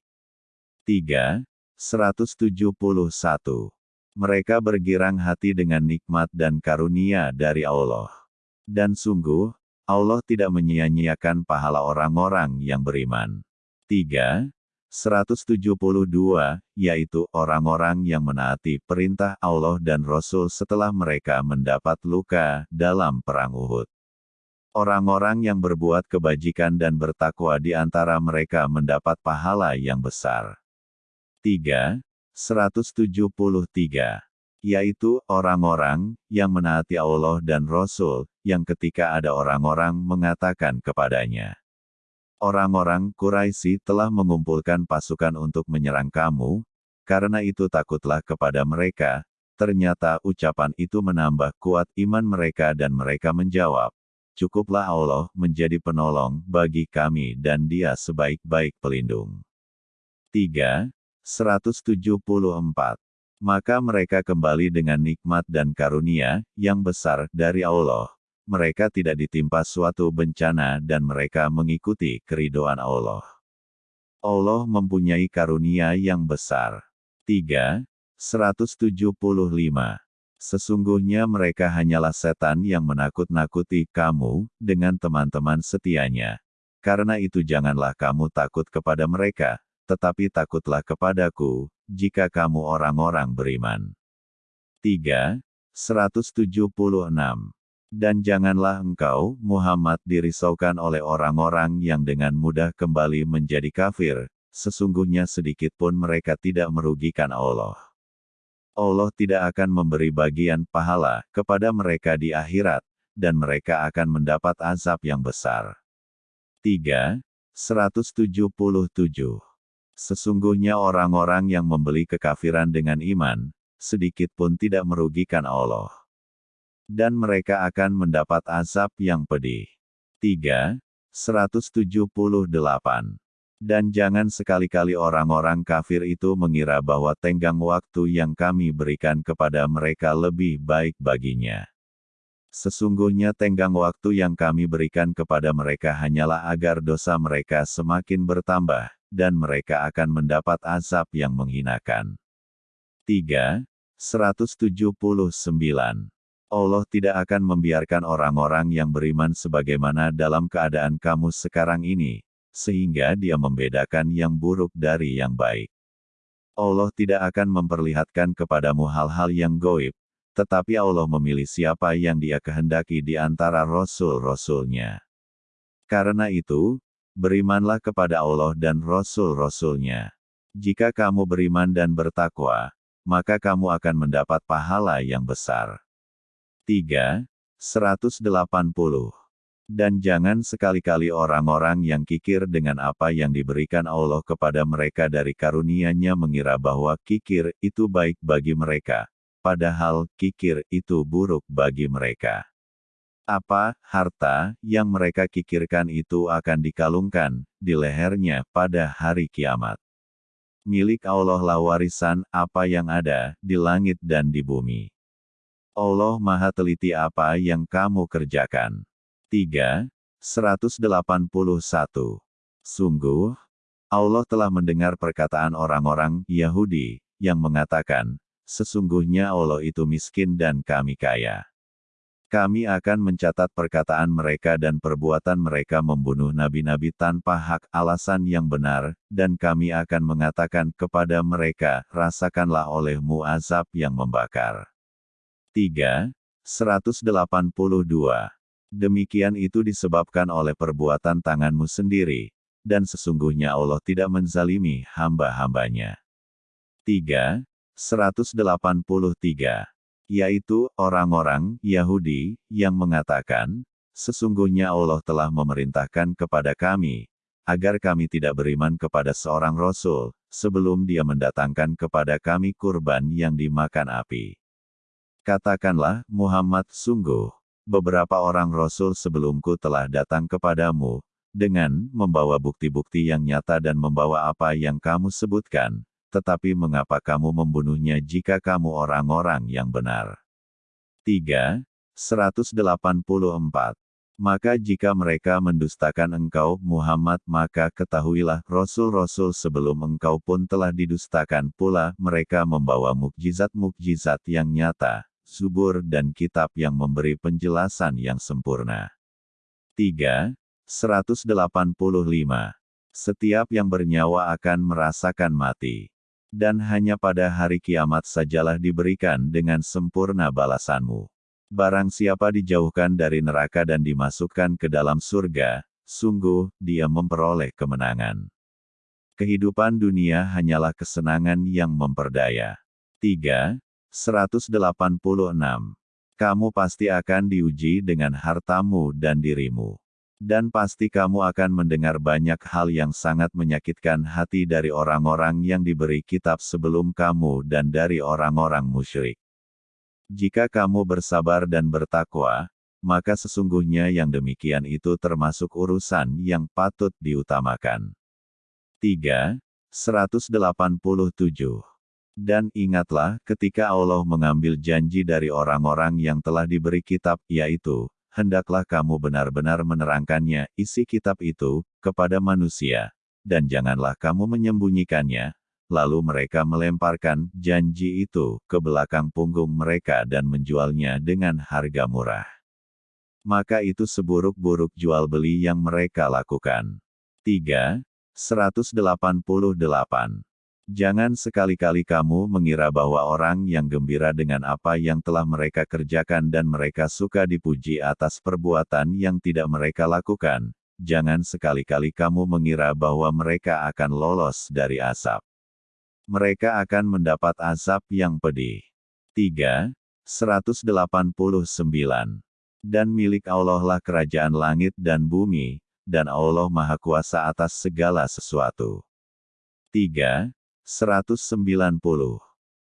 3. 171. Mereka bergirang hati dengan nikmat dan karunia dari Allah. Dan sungguh, Allah tidak menyia-nyiakan pahala orang-orang yang beriman. 3. 172, yaitu orang-orang yang menaati perintah Allah dan Rasul setelah mereka mendapat luka dalam Perang Uhud. Orang-orang yang berbuat kebajikan dan bertakwa di antara mereka mendapat pahala yang besar. 3. 173. Yaitu orang-orang yang menaati Allah dan Rasul, yang ketika ada orang-orang mengatakan kepadanya, Orang-orang Quraisy telah mengumpulkan pasukan untuk menyerang kamu, karena itu takutlah kepada mereka. Ternyata ucapan itu menambah kuat iman mereka dan mereka menjawab, Cukuplah Allah menjadi penolong bagi kami dan dia sebaik-baik pelindung. 3. 174. Maka mereka kembali dengan nikmat dan karunia yang besar dari Allah. Mereka tidak ditimpa suatu bencana dan mereka mengikuti keridoan Allah. Allah mempunyai karunia yang besar. 3. 175. Sesungguhnya mereka hanyalah setan yang menakut-nakuti kamu dengan teman-teman setianya. Karena itu janganlah kamu takut kepada mereka, tetapi takutlah kepadaku, jika kamu orang-orang beriman. 3. 176. Dan janganlah engkau, Muhammad dirisaukan oleh orang-orang yang dengan mudah kembali menjadi kafir, sesungguhnya sedikit pun mereka tidak merugikan Allah. Allah tidak akan memberi bagian pahala kepada mereka di akhirat, dan mereka akan mendapat azab yang besar. 3. 177 Sesungguhnya orang-orang yang membeli kekafiran dengan iman, sedikit pun tidak merugikan Allah. Dan mereka akan mendapat azab yang pedih. 3. 178. Dan jangan sekali-kali orang-orang kafir itu mengira bahwa tenggang waktu yang kami berikan kepada mereka lebih baik baginya. Sesungguhnya tenggang waktu yang kami berikan kepada mereka hanyalah agar dosa mereka semakin bertambah, dan mereka akan mendapat azab yang menghinakan. 3. 179. Allah tidak akan membiarkan orang-orang yang beriman sebagaimana dalam keadaan kamu sekarang ini, sehingga dia membedakan yang buruk dari yang baik. Allah tidak akan memperlihatkan kepadamu hal-hal yang goib, tetapi Allah memilih siapa yang dia kehendaki di antara rasul-rasulnya. Karena itu, Berimanlah kepada Allah dan Rasul-Rasulnya. Jika kamu beriman dan bertakwa, maka kamu akan mendapat pahala yang besar. 3. 180. Dan jangan sekali-kali orang-orang yang kikir dengan apa yang diberikan Allah kepada mereka dari karunia-Nya mengira bahwa kikir itu baik bagi mereka, padahal kikir itu buruk bagi mereka. Apa harta yang mereka kikirkan itu akan dikalungkan di lehernya pada hari kiamat. Milik Allah lah warisan apa yang ada di langit dan di bumi. Allah Maha Teliti apa yang kamu kerjakan. 3. 181. Sungguh, Allah telah mendengar perkataan orang-orang Yahudi yang mengatakan, sesungguhnya Allah itu miskin dan kami kaya. Kami akan mencatat perkataan mereka dan perbuatan mereka membunuh nabi-nabi tanpa hak alasan yang benar, dan kami akan mengatakan kepada mereka, rasakanlah olehmu azab yang membakar. 3. 182. Demikian itu disebabkan oleh perbuatan tanganmu sendiri, dan sesungguhnya Allah tidak menzalimi hamba-hambanya. 3. 183. Yaitu, orang-orang Yahudi, yang mengatakan, Sesungguhnya Allah telah memerintahkan kepada kami, agar kami tidak beriman kepada seorang Rasul, sebelum dia mendatangkan kepada kami kurban yang dimakan api. Katakanlah, Muhammad, sungguh, beberapa orang Rasul sebelumku telah datang kepadamu, dengan membawa bukti-bukti yang nyata dan membawa apa yang kamu sebutkan, tetapi mengapa kamu membunuhnya jika kamu orang-orang yang benar? 3. 184. Maka jika mereka mendustakan engkau, Muhammad, maka ketahuilah, Rasul-Rasul sebelum engkau pun telah didustakan pula, mereka membawa mukjizat-mukjizat yang nyata, subur dan kitab yang memberi penjelasan yang sempurna. 3. 185. Setiap yang bernyawa akan merasakan mati. Dan hanya pada hari kiamat sajalah diberikan dengan sempurna balasanmu. Barang siapa dijauhkan dari neraka dan dimasukkan ke dalam surga, sungguh, dia memperoleh kemenangan. Kehidupan dunia hanyalah kesenangan yang memperdaya. 3. 186. Kamu pasti akan diuji dengan hartamu dan dirimu. Dan pasti kamu akan mendengar banyak hal yang sangat menyakitkan hati dari orang-orang yang diberi kitab sebelum kamu dan dari orang-orang musyrik. Jika kamu bersabar dan bertakwa, maka sesungguhnya yang demikian itu termasuk urusan yang patut diutamakan. 3. 187 dan ingatlah ketika Allah mengambil janji dari orang-orang yang telah diberi kitab, yaitu, hendaklah kamu benar-benar menerangkannya, isi kitab itu, kepada manusia, dan janganlah kamu menyembunyikannya, lalu mereka melemparkan janji itu ke belakang punggung mereka dan menjualnya dengan harga murah. Maka itu seburuk-buruk jual beli yang mereka lakukan. 3. 188 Jangan sekali-kali kamu mengira bahwa orang yang gembira dengan apa yang telah mereka kerjakan dan mereka suka dipuji atas perbuatan yang tidak mereka lakukan. Jangan sekali-kali kamu mengira bahwa mereka akan lolos dari asap. Mereka akan mendapat azab yang pedih. 3. 189. Dan milik Allah lah kerajaan langit dan bumi, dan Allah Maha Kuasa atas segala sesuatu. 3. 190.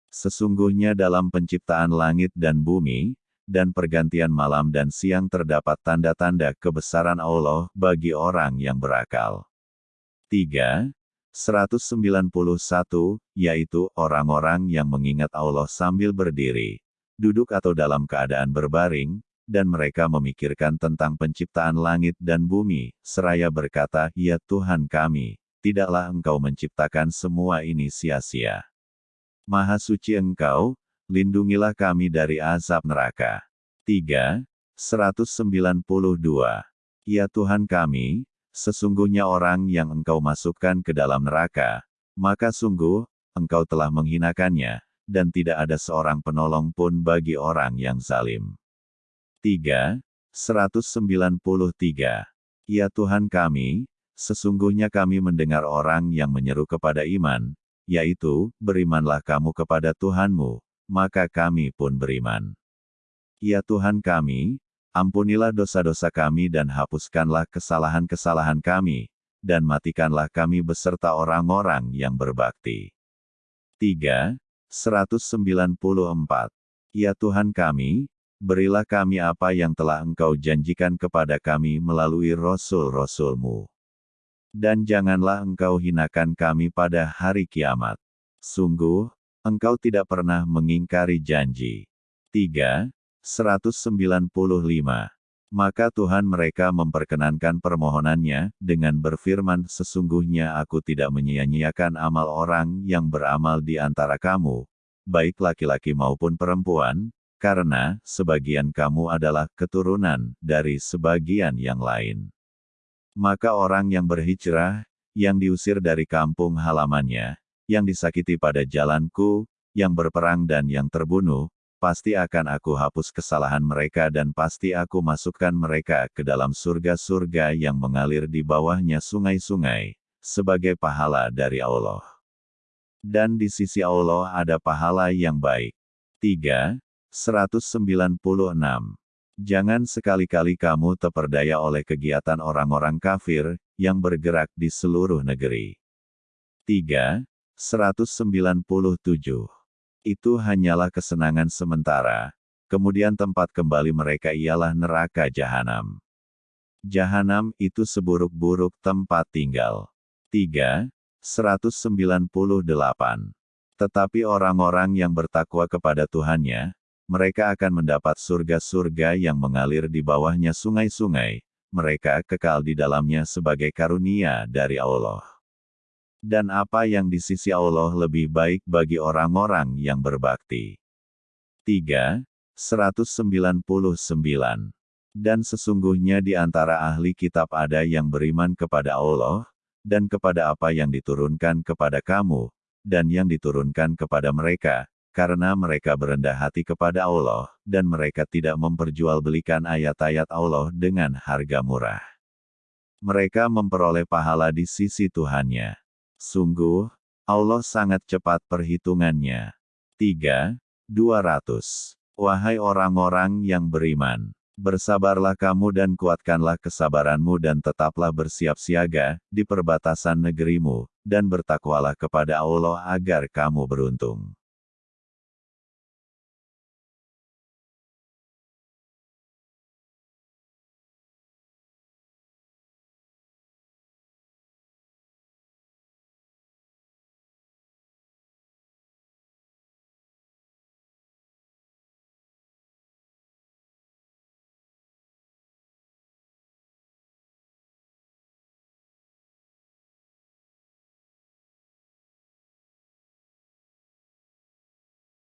Sesungguhnya dalam penciptaan langit dan bumi, dan pergantian malam dan siang terdapat tanda-tanda kebesaran Allah bagi orang yang berakal. 3. 191, yaitu orang-orang yang mengingat Allah sambil berdiri, duduk atau dalam keadaan berbaring, dan mereka memikirkan tentang penciptaan langit dan bumi, seraya berkata, Ya Tuhan kami, tidaklah engkau menciptakan semua ini sia-sia. Maha suci engkau, lindungilah kami dari azab neraka. 3. 192. Ya Tuhan kami, sesungguhnya orang yang engkau masukkan ke dalam neraka, maka sungguh, engkau telah menghinakannya, dan tidak ada seorang penolong pun bagi orang yang zalim. 3. 193. Ya Tuhan kami, Sesungguhnya kami mendengar orang yang menyeru kepada iman, yaitu, berimanlah kamu kepada Tuhanmu, maka kami pun beriman. Ya Tuhan kami, Ampunilah dosa-dosa kami dan hapuskanlah kesalahan-kesalahan kami, dan matikanlah kami beserta orang-orang yang berbakti. 3. 194. Ya Tuhan kami, berilah kami apa yang telah Engkau janjikan kepada kami melalui Rasul-Rasul-Mu. Dan janganlah Engkau hinakan kami pada hari kiamat. Sungguh, Engkau tidak pernah mengingkari janji. 3. 195. Maka Tuhan mereka memperkenankan permohonannya, dengan berfirman sesungguhnya aku tidak menyia-nyiakan amal orang yang beramal di antara kamu, baik laki-laki maupun perempuan, karena sebagian kamu adalah keturunan dari sebagian yang lain. Maka orang yang berhijrah, yang diusir dari kampung halamannya, yang disakiti pada jalanku, yang berperang dan yang terbunuh, pasti akan aku hapus kesalahan mereka dan pasti aku masukkan mereka ke dalam surga-surga yang mengalir di bawahnya sungai-sungai, sebagai pahala dari Allah. Dan di sisi Allah ada pahala yang baik. 3. 196. Jangan sekali-kali kamu terperdaya oleh kegiatan orang-orang kafir, yang bergerak di seluruh negeri. 3. 197 itu hanyalah kesenangan sementara. Kemudian tempat kembali mereka ialah neraka jahanam. Jahanam itu seburuk-buruk tempat tinggal. 3. 198. Tetapi orang-orang yang bertakwa kepada Tuhannya, mereka akan mendapat surga-surga yang mengalir di bawahnya sungai-sungai, mereka kekal di dalamnya sebagai karunia dari Allah dan apa yang di sisi Allah lebih baik bagi orang-orang yang berbakti. 3. 199. Dan sesungguhnya di antara ahli kitab ada yang beriman kepada Allah, dan kepada apa yang diturunkan kepada kamu, dan yang diturunkan kepada mereka, karena mereka berendah hati kepada Allah, dan mereka tidak memperjualbelikan ayat-ayat Allah dengan harga murah. Mereka memperoleh pahala di sisi Tuhannya. Sungguh, Allah sangat cepat perhitungannya. 3. 200. Wahai orang-orang yang beriman, bersabarlah kamu dan kuatkanlah kesabaranmu dan tetaplah bersiap siaga di perbatasan negerimu, dan bertakwalah kepada Allah agar kamu beruntung.